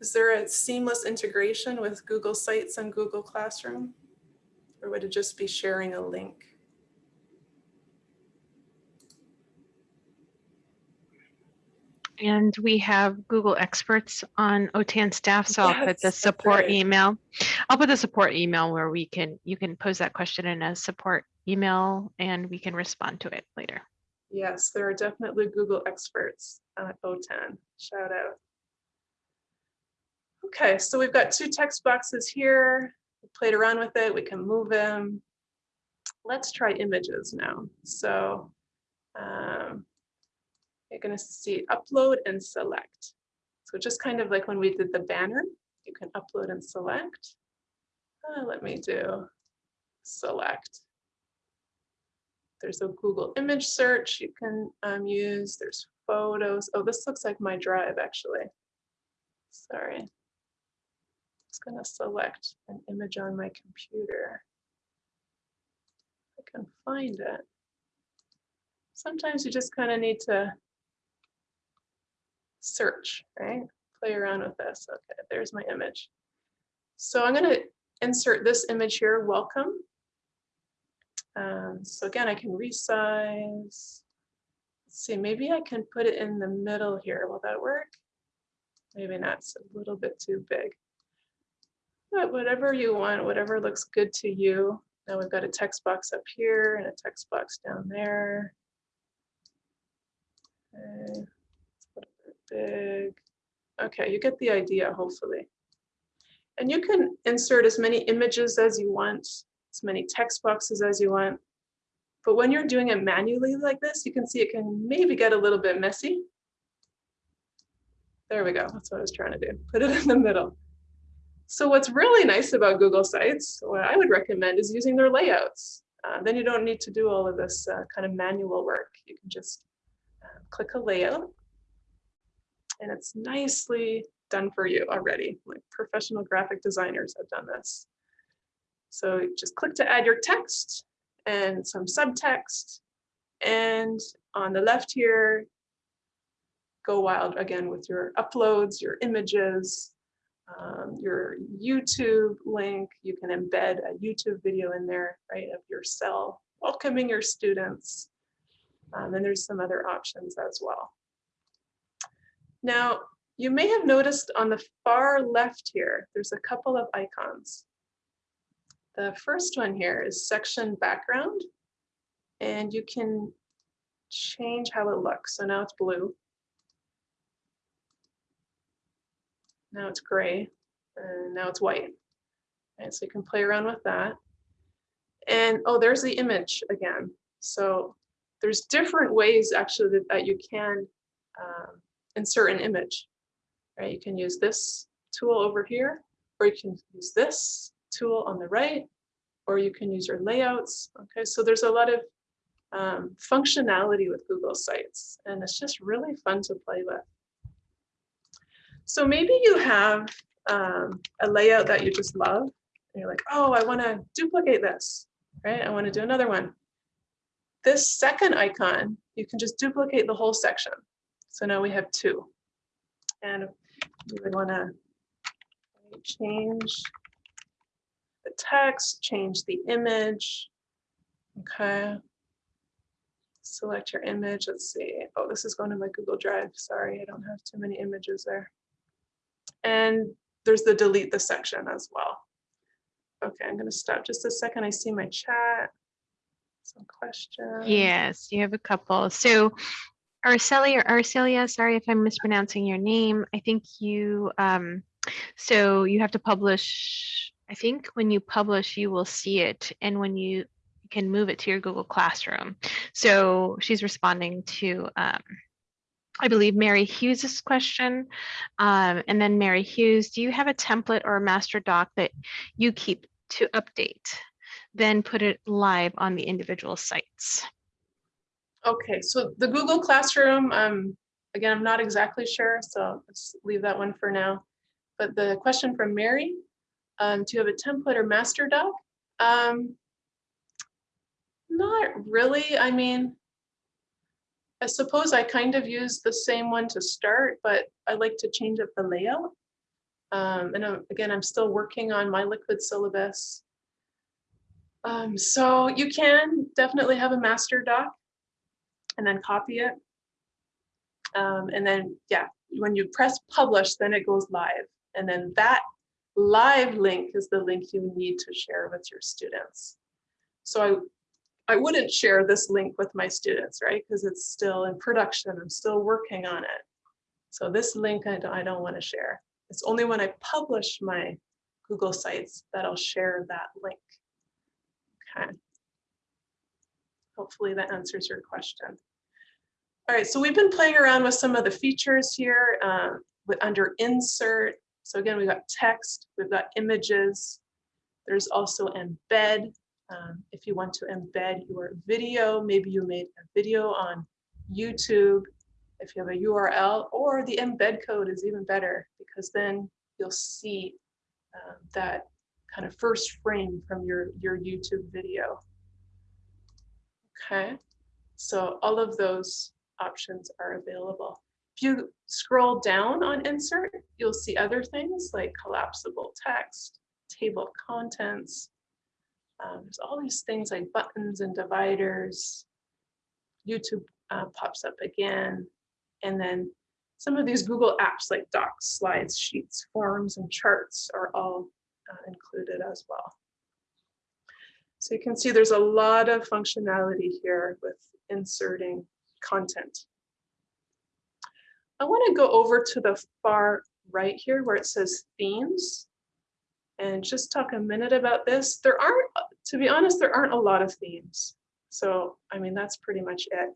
Is there a seamless integration with Google Sites and Google Classroom? Or would it just be sharing a link? And we have Google experts on OTAN staff, so I'll put the support email. I'll put the support email where we can, you can pose that question in a support email and we can respond to it later. Yes, there are definitely Google experts at OTAN. Shout out. Okay, so we've got two text boxes here. We played around with it. We can move them. Let's try images now. So um, you're going to see upload and select. So just kind of like when we did the banner, you can upload and select. Uh, let me do select. There's a Google image search you can um, use. There's photos. Oh, this looks like my drive actually. Sorry. Just gonna select an image on my computer. I can find it. Sometimes you just kind of need to search, right? Play around with this. Okay, there's my image. So I'm gonna insert this image here, welcome. Um, so again, I can resize. Let's see, maybe I can put it in the middle here. Will that work? Maybe not, it's a little bit too big. But whatever you want, whatever looks good to you. Now we've got a text box up here and a text box down there. Okay, Okay, you get the idea, hopefully. And you can insert as many images as you want, as many text boxes as you want. But when you're doing it manually like this, you can see it can maybe get a little bit messy. There we go. That's what I was trying to do. Put it in the middle. So what's really nice about Google Sites, what I would recommend is using their layouts. Uh, then you don't need to do all of this uh, kind of manual work. You can just uh, click a layout and it's nicely done for you already. Like professional graphic designers have done this. So just click to add your text and some subtext. And on the left here, go wild again with your uploads, your images, um, your YouTube link. You can embed a YouTube video in there, right, of your cell, welcoming your students. Um, and there's some other options as well. Now, you may have noticed on the far left here, there's a couple of icons. The first one here is section background, and you can change how it looks. So now it's blue. Now it's gray, and now it's white. And so you can play around with that. And oh, there's the image again. So there's different ways actually that, that you can um, insert an image, right? You can use this tool over here, or you can use this tool on the right, or you can use your layouts. Okay, so there's a lot of um, functionality with Google Sites, and it's just really fun to play with. So maybe you have um, a layout that you just love, and you're like, oh, I want to duplicate this, right? I want to do another one. This second icon, you can just duplicate the whole section. So now we have two. And we would want to change the text, change the image. Okay. Select your image. Let's see. Oh, this is going to my Google Drive. Sorry, I don't have too many images there. And there's the delete the section as well. Okay, I'm going to stop just a second. I see my chat. some questions. Yes, you have a couple. So Arcelia or Arcelia, sorry if I'm mispronouncing your name. I think you, um, so you have to publish, I think when you publish, you will see it. And when you can move it to your Google Classroom. So she's responding to, um, I believe Mary Hughes's question. Um, and then Mary Hughes, do you have a template or a master doc that you keep to update? Then put it live on the individual sites. Okay, so the Google Classroom, um, again, I'm not exactly sure, so let's leave that one for now. But the question from Mary, um, do you have a template or master doc? Um, not really. I mean, I suppose I kind of use the same one to start, but I like to change up the layout. Um, and uh, again, I'm still working on my liquid syllabus. Um, so you can definitely have a master doc and then copy it. Um, and then, yeah, when you press publish, then it goes live. And then that live link is the link you need to share with your students. So I, I wouldn't share this link with my students, right? Because it's still in production. I'm still working on it. So this link I don't, I don't want to share. It's only when I publish my Google Sites that I'll share that link. Okay. Hopefully that answers your question. All right, so we've been playing around with some of the features here uh, with, under insert. So again, we've got text, we've got images. There's also embed. Um, if you want to embed your video, maybe you made a video on YouTube, if you have a URL, or the embed code is even better because then you'll see uh, that kind of first frame from your, your YouTube video. Okay, so all of those options are available. If you scroll down on insert, you'll see other things like collapsible text, table of contents. Um, there's all these things like buttons and dividers. YouTube uh, pops up again. And then some of these Google apps like Docs, Slides, Sheets, Forms, and Charts are all uh, included as well. So you can see there's a lot of functionality here with inserting content. I want to go over to the far right here where it says themes and just talk a minute about this. There aren't, to be honest, there aren't a lot of themes. So, I mean, that's pretty much it.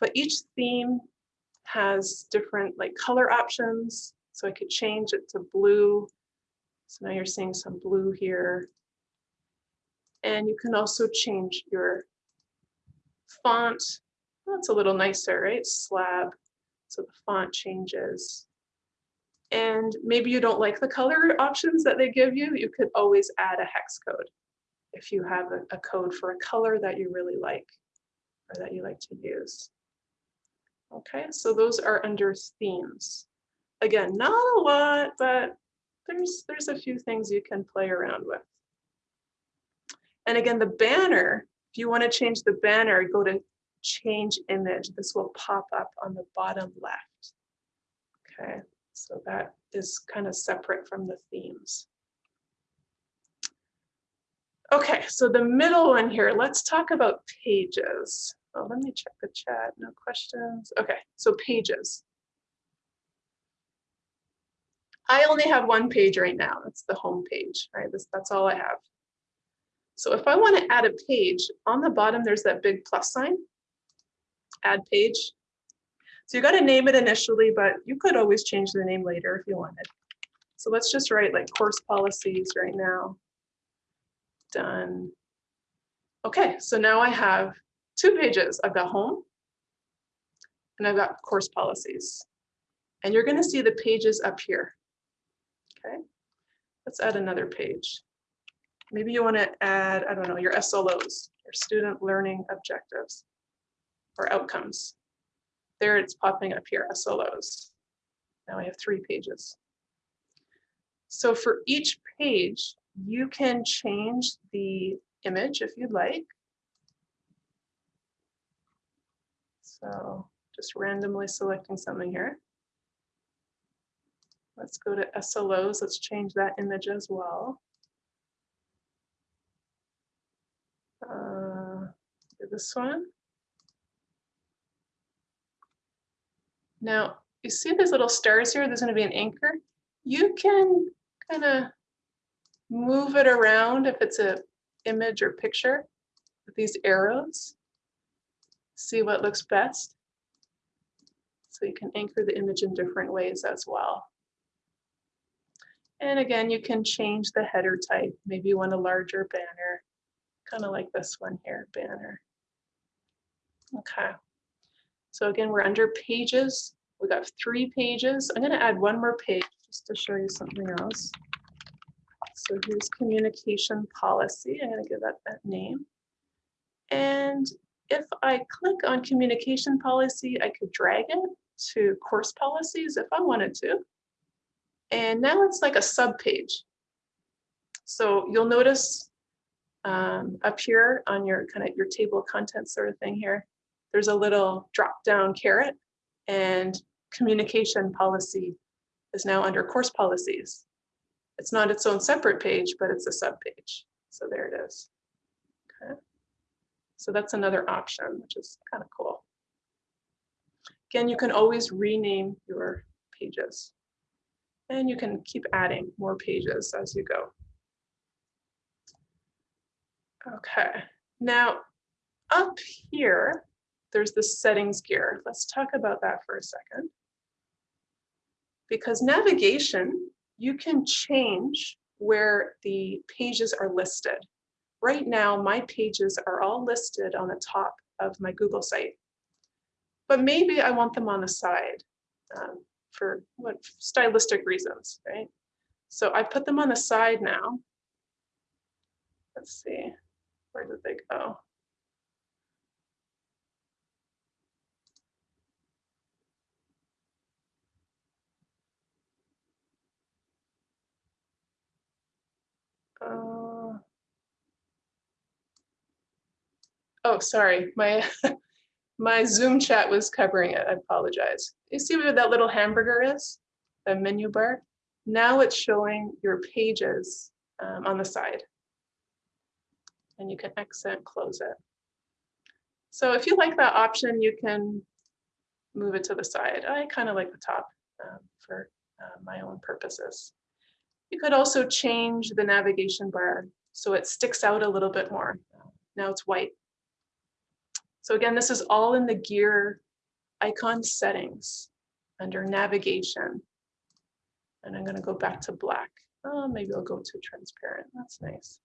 But each theme has different like color options. So I could change it to blue. So now you're seeing some blue here. And you can also change your font. That's a little nicer, right? Slab. So the font changes. And maybe you don't like the color options that they give you. You could always add a hex code if you have a, a code for a color that you really like or that you like to use. Okay, so those are under themes. Again, not a lot, but there's there's a few things you can play around with. And again, the banner, if you want to change the banner, go to change image. This will pop up on the bottom left. Okay, so that is kind of separate from the themes. Okay, so the middle one here, let's talk about pages. Oh, let me check the chat, no questions. Okay, so pages. I only have one page right now. It's the home page, right? This, that's all I have. So if I want to add a page, on the bottom, there's that big plus sign, add page. So you got to name it initially, but you could always change the name later if you wanted. So let's just write like course policies right now. Done. Okay, so now I have two pages. I've got home and I've got course policies. And you're going to see the pages up here. Okay, let's add another page. Maybe you want to add, I don't know, your SLOs, your student learning objectives or outcomes. There it's popping up here, SLOs. Now I have three pages. So for each page, you can change the image if you'd like. So just randomly selecting something here. Let's go to SLOs. Let's change that image as well. Uh, this one. Now, you see these little stars here? There's going to be an anchor. You can kind of move it around if it's a image or picture with these arrows. See what looks best. So you can anchor the image in different ways as well. And again, you can change the header type. Maybe you want a larger banner, kind of like this one here, banner. Okay. So again, we're under pages. We've got three pages. I'm going to add one more page just to show you something else. So here's communication policy. I'm going to give that that name. And if I click on communication policy, I could drag it to course policies if I wanted to. And now it's like a sub page. So you'll notice um, up here on your kind of your table of contents sort of thing here, there's a little drop down caret and communication policy is now under course policies. It's not its own separate page, but it's a sub page. So there it is. Okay. So that's another option, which is kind of cool. Again, you can always rename your pages and you can keep adding more pages as you go. Okay, now up here, there's the settings gear. Let's talk about that for a second. Because navigation, you can change where the pages are listed. Right now, my pages are all listed on the top of my Google site. But maybe I want them on the side um, for what stylistic reasons, right? So I put them on the side now. Let's see, where did they go? Uh, oh, sorry, my my Zoom chat was covering it. I apologize. You see where that little hamburger is, the menu bar? Now it's showing your pages um, on the side. And you can exit, close it. So if you like that option, you can move it to the side. I kind of like the top um, for uh, my own purposes. You could also change the navigation bar so it sticks out a little bit more. Now it's white. So again, this is all in the gear icon settings under navigation. And I'm going to go back to black. Oh, maybe I'll go to transparent. That's nice.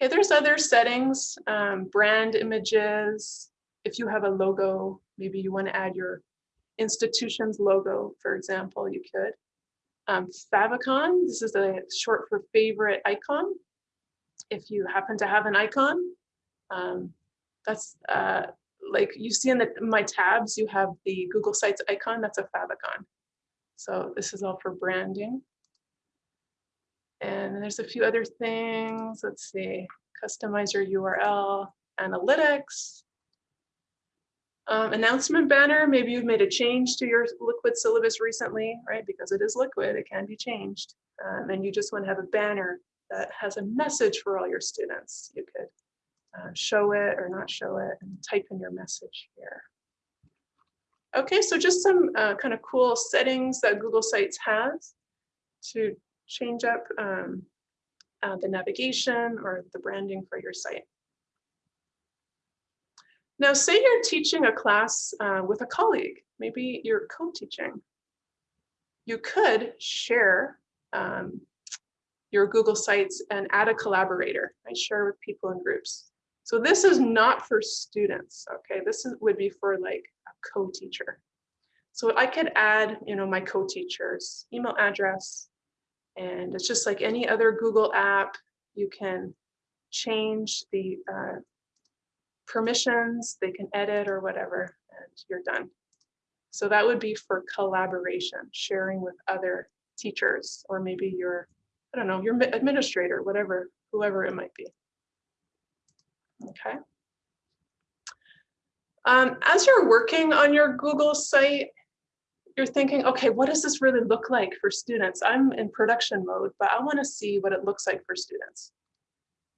Okay, there's other settings, um, brand images. If you have a logo, maybe you want to add your institution's logo, for example, you could. Um, favicon, this is a short for favorite icon. If you happen to have an icon, um, that's uh, like you see in the, my tabs, you have the Google Sites icon, that's a favicon. So this is all for branding. And there's a few other things. Let's see, customize your URL, analytics, um, announcement banner, maybe you've made a change to your liquid syllabus recently, right? Because it is liquid, it can be changed. Um, and you just want to have a banner that has a message for all your students. You could uh, show it or not show it and type in your message here. Okay, so just some uh, kind of cool settings that Google Sites has to change up um, uh, the navigation or the branding for your site. Now, say you're teaching a class uh, with a colleague, maybe you're co-teaching. You could share um, your Google Sites and add a collaborator. I share with people in groups. So this is not for students, okay? This is, would be for like a co-teacher. So I could add, you know, my co-teacher's email address, and it's just like any other Google app. You can change the uh, permissions, they can edit or whatever, and you're done. So that would be for collaboration, sharing with other teachers, or maybe your, I don't know, your administrator, whatever, whoever it might be. Okay. Um, as you're working on your Google site, you're thinking, okay, what does this really look like for students? I'm in production mode, but I wanna see what it looks like for students.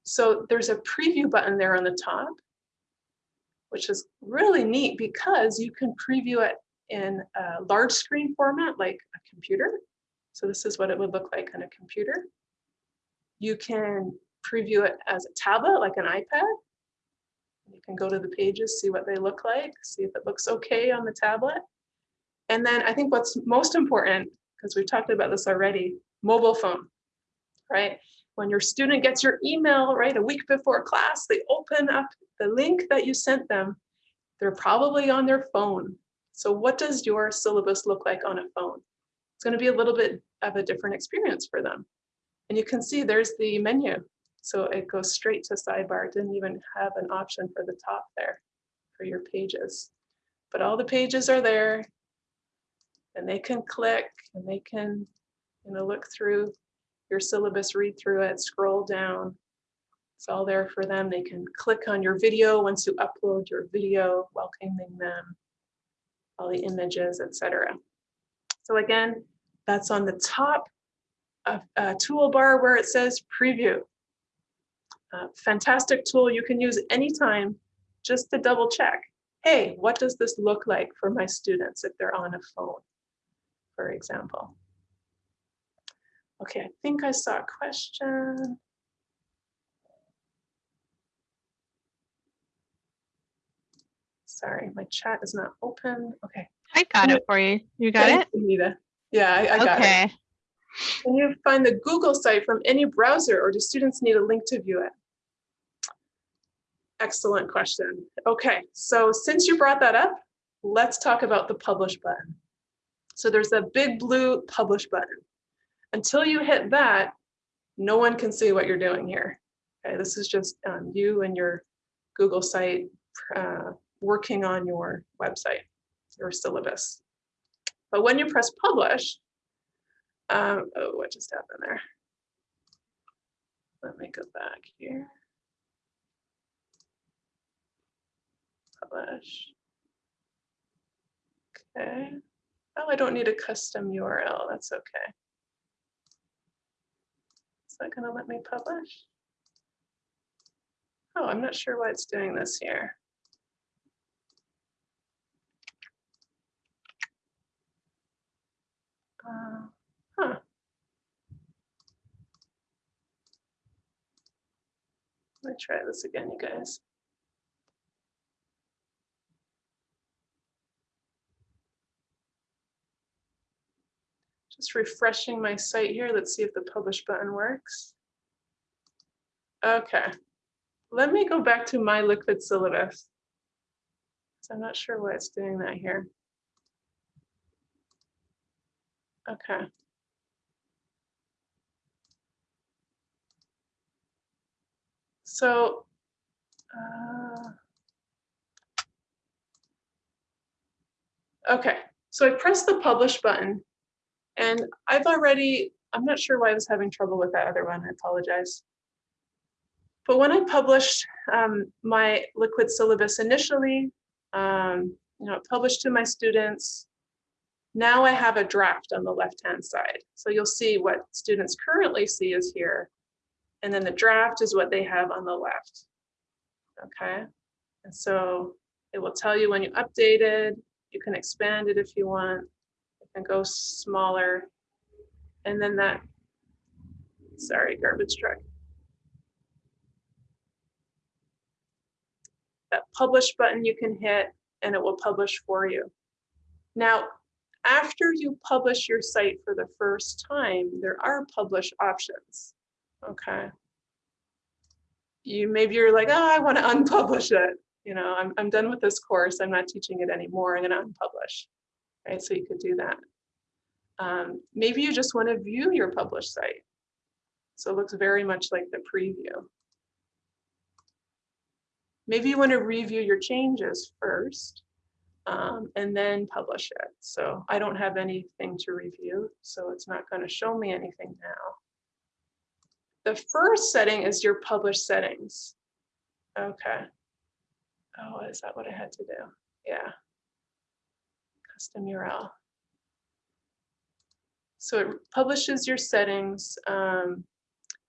So there's a preview button there on the top. which is really neat because you can preview it in a large screen format like a computer. So this is what it would look like on a computer. You can preview it as a tablet, like an iPad. You can go to the pages, see what they look like, see if it looks okay on the tablet. And then I think what's most important, because we've talked about this already, mobile phone, right? When your student gets your email, right, a week before class, they open up the link that you sent them. They're probably on their phone. So what does your syllabus look like on a phone? It's going to be a little bit of a different experience for them. And you can see there's the menu. So it goes straight to sidebar. It didn't even have an option for the top there for your pages. But all the pages are there and they can click and they can you know, look through your syllabus, read through it, scroll down. It's all there for them. They can click on your video once you upload your video, welcoming them, all the images, etc. So again, that's on the top of a toolbar where it says preview. Fantastic tool you can use anytime just to double check. Hey, what does this look like for my students if they're on a phone, for example? Okay, I think I saw a question. Sorry, my chat is not open. Okay. I got it for you. You got Thanks, it? Anita. Yeah, I, I got it. Okay. Can you find the Google site from any browser or do students need a link to view it? Excellent question. Okay, so since you brought that up, let's talk about the publish button. So there's a big blue publish button. Until you hit that, no one can see what you're doing here. Okay, this is just um, you and your Google site uh, working on your website, your syllabus. But when you press publish, um, oh, what just happened there? Let me go back here. Publish. Okay. Oh, I don't need a custom URL. That's okay. Is that going to let me publish? Oh, I'm not sure why it's doing this here. Uh, huh. Let me try this again, you guys. Just refreshing my site here. Let's see if the publish button works. Okay, let me go back to my liquid syllabus. So I'm not sure why it's doing that here. Okay. So, uh, okay, so I press the publish button and I've already, I'm not sure why I was having trouble with that other one, I apologize. But when I published um, my liquid syllabus initially, um, you know, published to my students, now I have a draft on the left-hand side. So you'll see what students currently see is here. And then the draft is what they have on the left. Okay. And so it will tell you when you updated, you can expand it if you want, can go smaller. And then that, sorry, garbage truck. That publish button you can hit and it will publish for you. Now, after you publish your site for the first time, there are publish options. Okay. You maybe you're like, oh, I want to unpublish it. You know, I'm, I'm done with this course. I'm not teaching it anymore. I'm going to unpublish. Right. So you could do that. Um, maybe you just want to view your published site. So it looks very much like the preview. Maybe you want to review your changes first um, and then publish it. So I don't have anything to review, so it's not going to show me anything now. The first setting is your publish settings. Okay. Oh, is that what I had to do? Yeah. Custom URL. So it publishes your settings. Um,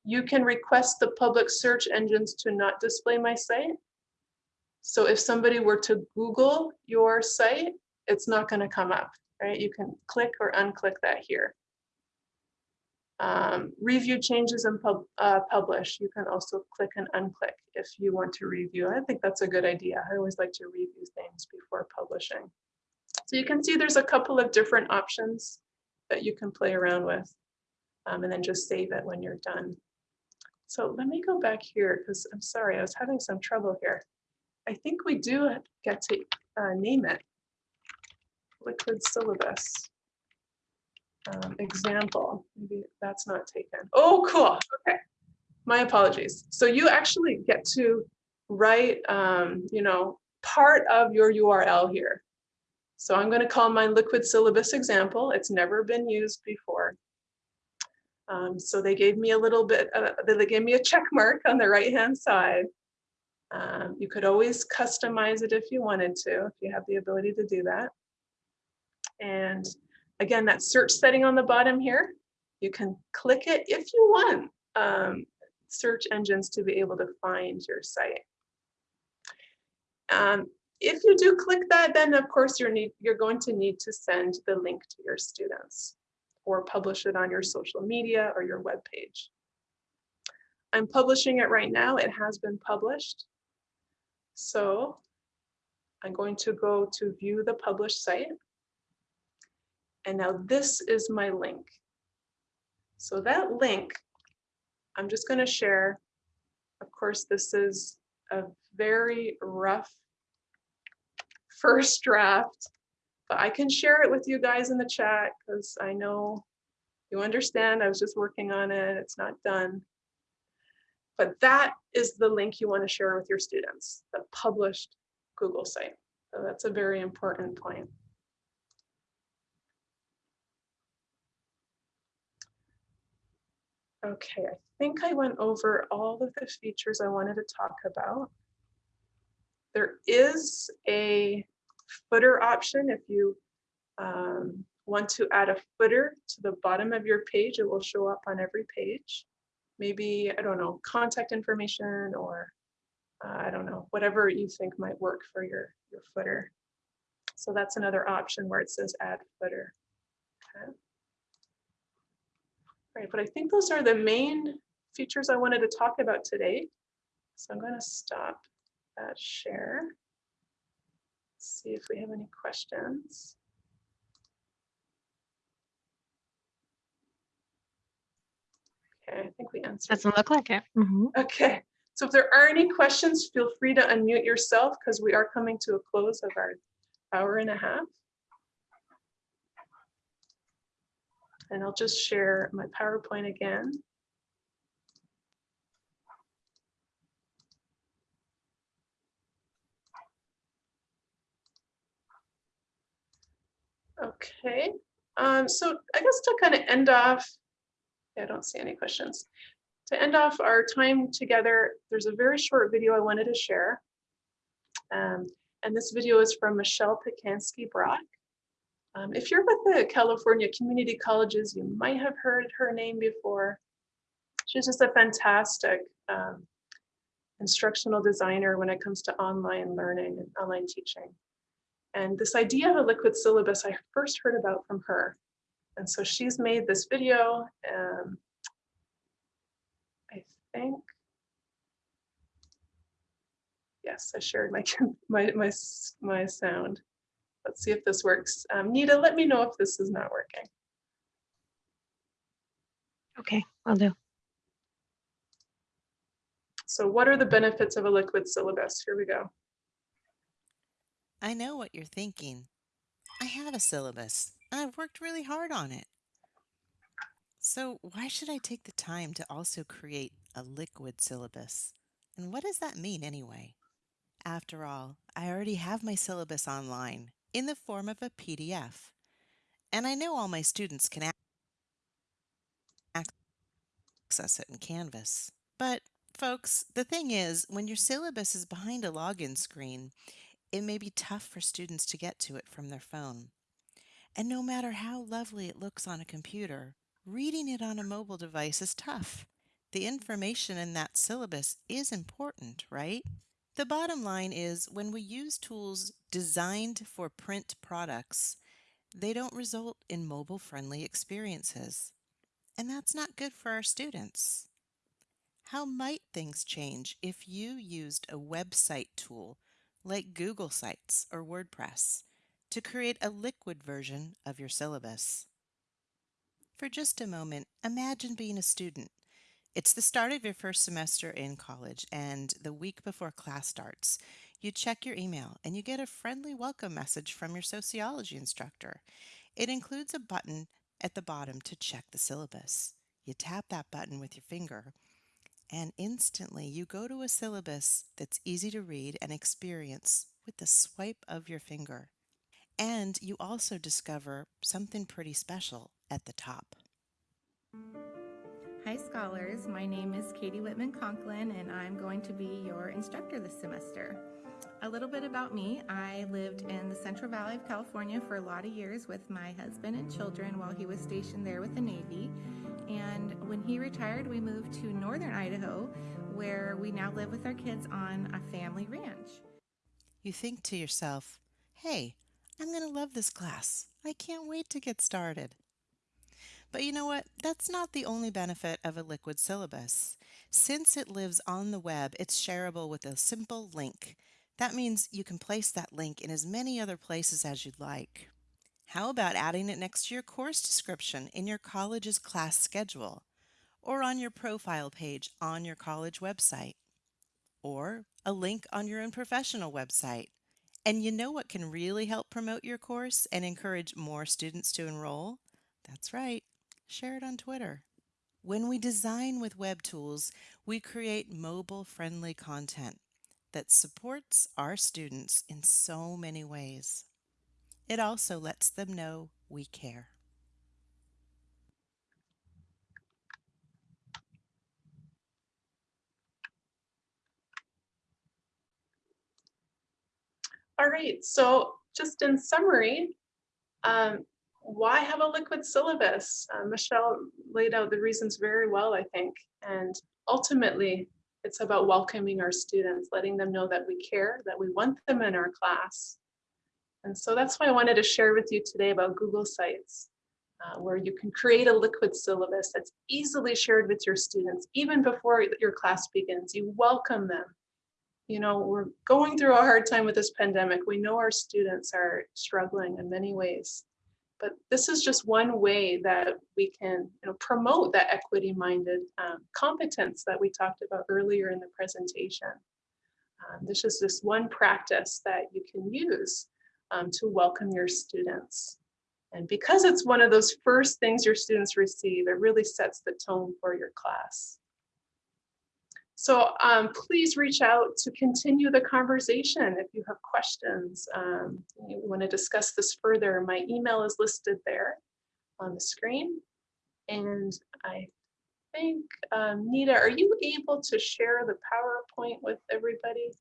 you can request the public search engines to not display my site. So if somebody were to Google your site, it's not going to come up, right? You can click or unclick that here. Um, review changes and pub, uh, publish. You can also click and unclick if you want to review. I think that's a good idea. I always like to review things before publishing. So you can see there's a couple of different options that you can play around with um, and then just save it when you're done. So let me go back here because I'm sorry, I was having some trouble here. I think we do get to uh, name it. Liquid syllabus. Um, example, maybe that's not taken. Oh, cool. Okay. My apologies. So you actually get to write, um, you know, part of your URL here. So I'm going to call my liquid syllabus example. It's never been used before. Um, so they gave me a little bit, uh, they gave me a check mark on the right hand side. Um, you could always customize it if you wanted to, if you have the ability to do that. And again, that search setting on the bottom here, you can click it if you want um, search engines to be able to find your site. Um, if you do click that, then of course you're, need, you're going to need to send the link to your students or publish it on your social media or your web page. I'm publishing it right now. It has been published. So I'm going to go to view the published site. And now this is my link. So that link, I'm just going to share. Of course, this is a very rough first draft, but I can share it with you guys in the chat because I know you understand. I was just working on it. It's not done. But that is the link you want to share with your students, the published Google site. So that's a very important point. Okay, I think I went over all of the features I wanted to talk about. There is a footer option if you um, want to add a footer to the bottom of your page, it will show up on every page. Maybe, I don't know, contact information or uh, I don't know, whatever you think might work for your, your footer. So that's another option where it says add footer. Okay. Right, but I think those are the main features I wanted to talk about today. So I'm going to stop that share. See if we have any questions. Okay, I think we answered. Doesn't look like it. Mhm. Okay, so if there are any questions, feel free to unmute yourself because we are coming to a close of our hour and a half. And I'll just share my PowerPoint again. Okay, um, so I guess to kind of end off, I don't see any questions. To end off our time together, there's a very short video I wanted to share. Um, and this video is from Michelle Pacansky Brock. Um, if you're with the California Community Colleges, you might have heard her name before. She's just a fantastic um, instructional designer when it comes to online learning and online teaching. And this idea of a liquid syllabus, I first heard about from her. And so she's made this video. Um, I think, yes, I shared my, my, my, my sound. Let's see if this works. Um, Nita, let me know if this is not working. Okay, I'll do. So what are the benefits of a liquid syllabus? Here we go. I know what you're thinking. I have a syllabus, and I've worked really hard on it. So why should I take the time to also create a liquid syllabus? And what does that mean anyway? After all, I already have my syllabus online in the form of a PDF. And I know all my students can access it in Canvas. But folks, the thing is, when your syllabus is behind a login screen, it may be tough for students to get to it from their phone. And no matter how lovely it looks on a computer, reading it on a mobile device is tough. The information in that syllabus is important, right? The bottom line is when we use tools designed for print products, they don't result in mobile friendly experiences. And that's not good for our students. How might things change if you used a website tool like Google Sites or WordPress to create a liquid version of your syllabus? For just a moment, imagine being a student. It's the start of your first semester in college, and the week before class starts, you check your email and you get a friendly welcome message from your sociology instructor. It includes a button at the bottom to check the syllabus. You tap that button with your finger, and instantly you go to a syllabus that's easy to read and experience with the swipe of your finger. And you also discover something pretty special at the top. Hi scholars, my name is Katie Whitman Conklin and I'm going to be your instructor this semester. A little bit about me, I lived in the Central Valley of California for a lot of years with my husband and children while he was stationed there with the Navy. And when he retired, we moved to northern Idaho where we now live with our kids on a family ranch. You think to yourself, hey, I'm going to love this class. I can't wait to get started. But you know what? That's not the only benefit of a liquid syllabus. Since it lives on the web, it's shareable with a simple link. That means you can place that link in as many other places as you'd like. How about adding it next to your course description in your college's class schedule, or on your profile page on your college website, or a link on your own professional website? And you know what can really help promote your course and encourage more students to enroll? That's right, share it on Twitter. When we design with web tools, we create mobile friendly content that supports our students in so many ways. It also lets them know we care. All right, so just in summary, um, why have a liquid syllabus? Uh, Michelle laid out the reasons very well, I think. And ultimately, it's about welcoming our students, letting them know that we care, that we want them in our class. And so that's why I wanted to share with you today about Google Sites, uh, where you can create a liquid syllabus that's easily shared with your students, even before your class begins. You welcome them. You know, we're going through a hard time with this pandemic. We know our students are struggling in many ways. But this is just one way that we can you know, promote that equity-minded um, competence that we talked about earlier in the presentation. Um, this is just one practice that you can use um, to welcome your students. And because it's one of those first things your students receive, it really sets the tone for your class. So um, please reach out to continue the conversation if you have questions. Um, you want to discuss this further, my email is listed there on the screen. And I think, um, Nita, are you able to share the PowerPoint with everybody?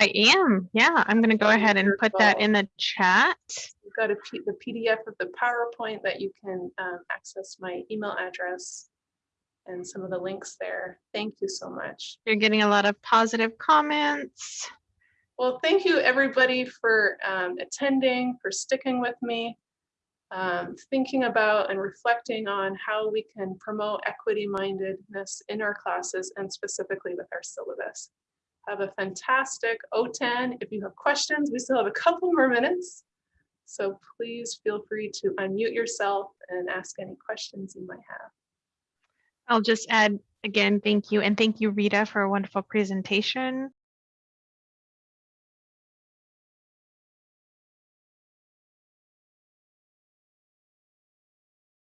I am. Yeah, I'm going to go ahead and put that in the chat. You've got a P the PDF of the PowerPoint that you can um, access my email address and some of the links there. Thank you so much. You're getting a lot of positive comments. Well, thank you everybody for um, attending, for sticking with me, um, thinking about and reflecting on how we can promote equity mindedness in our classes and specifically with our syllabus. Have a fantastic O10. If you have questions, we still have a couple more minutes. So please feel free to unmute yourself and ask any questions you might have. I'll just add again, thank you. And thank you, Rita, for a wonderful presentation.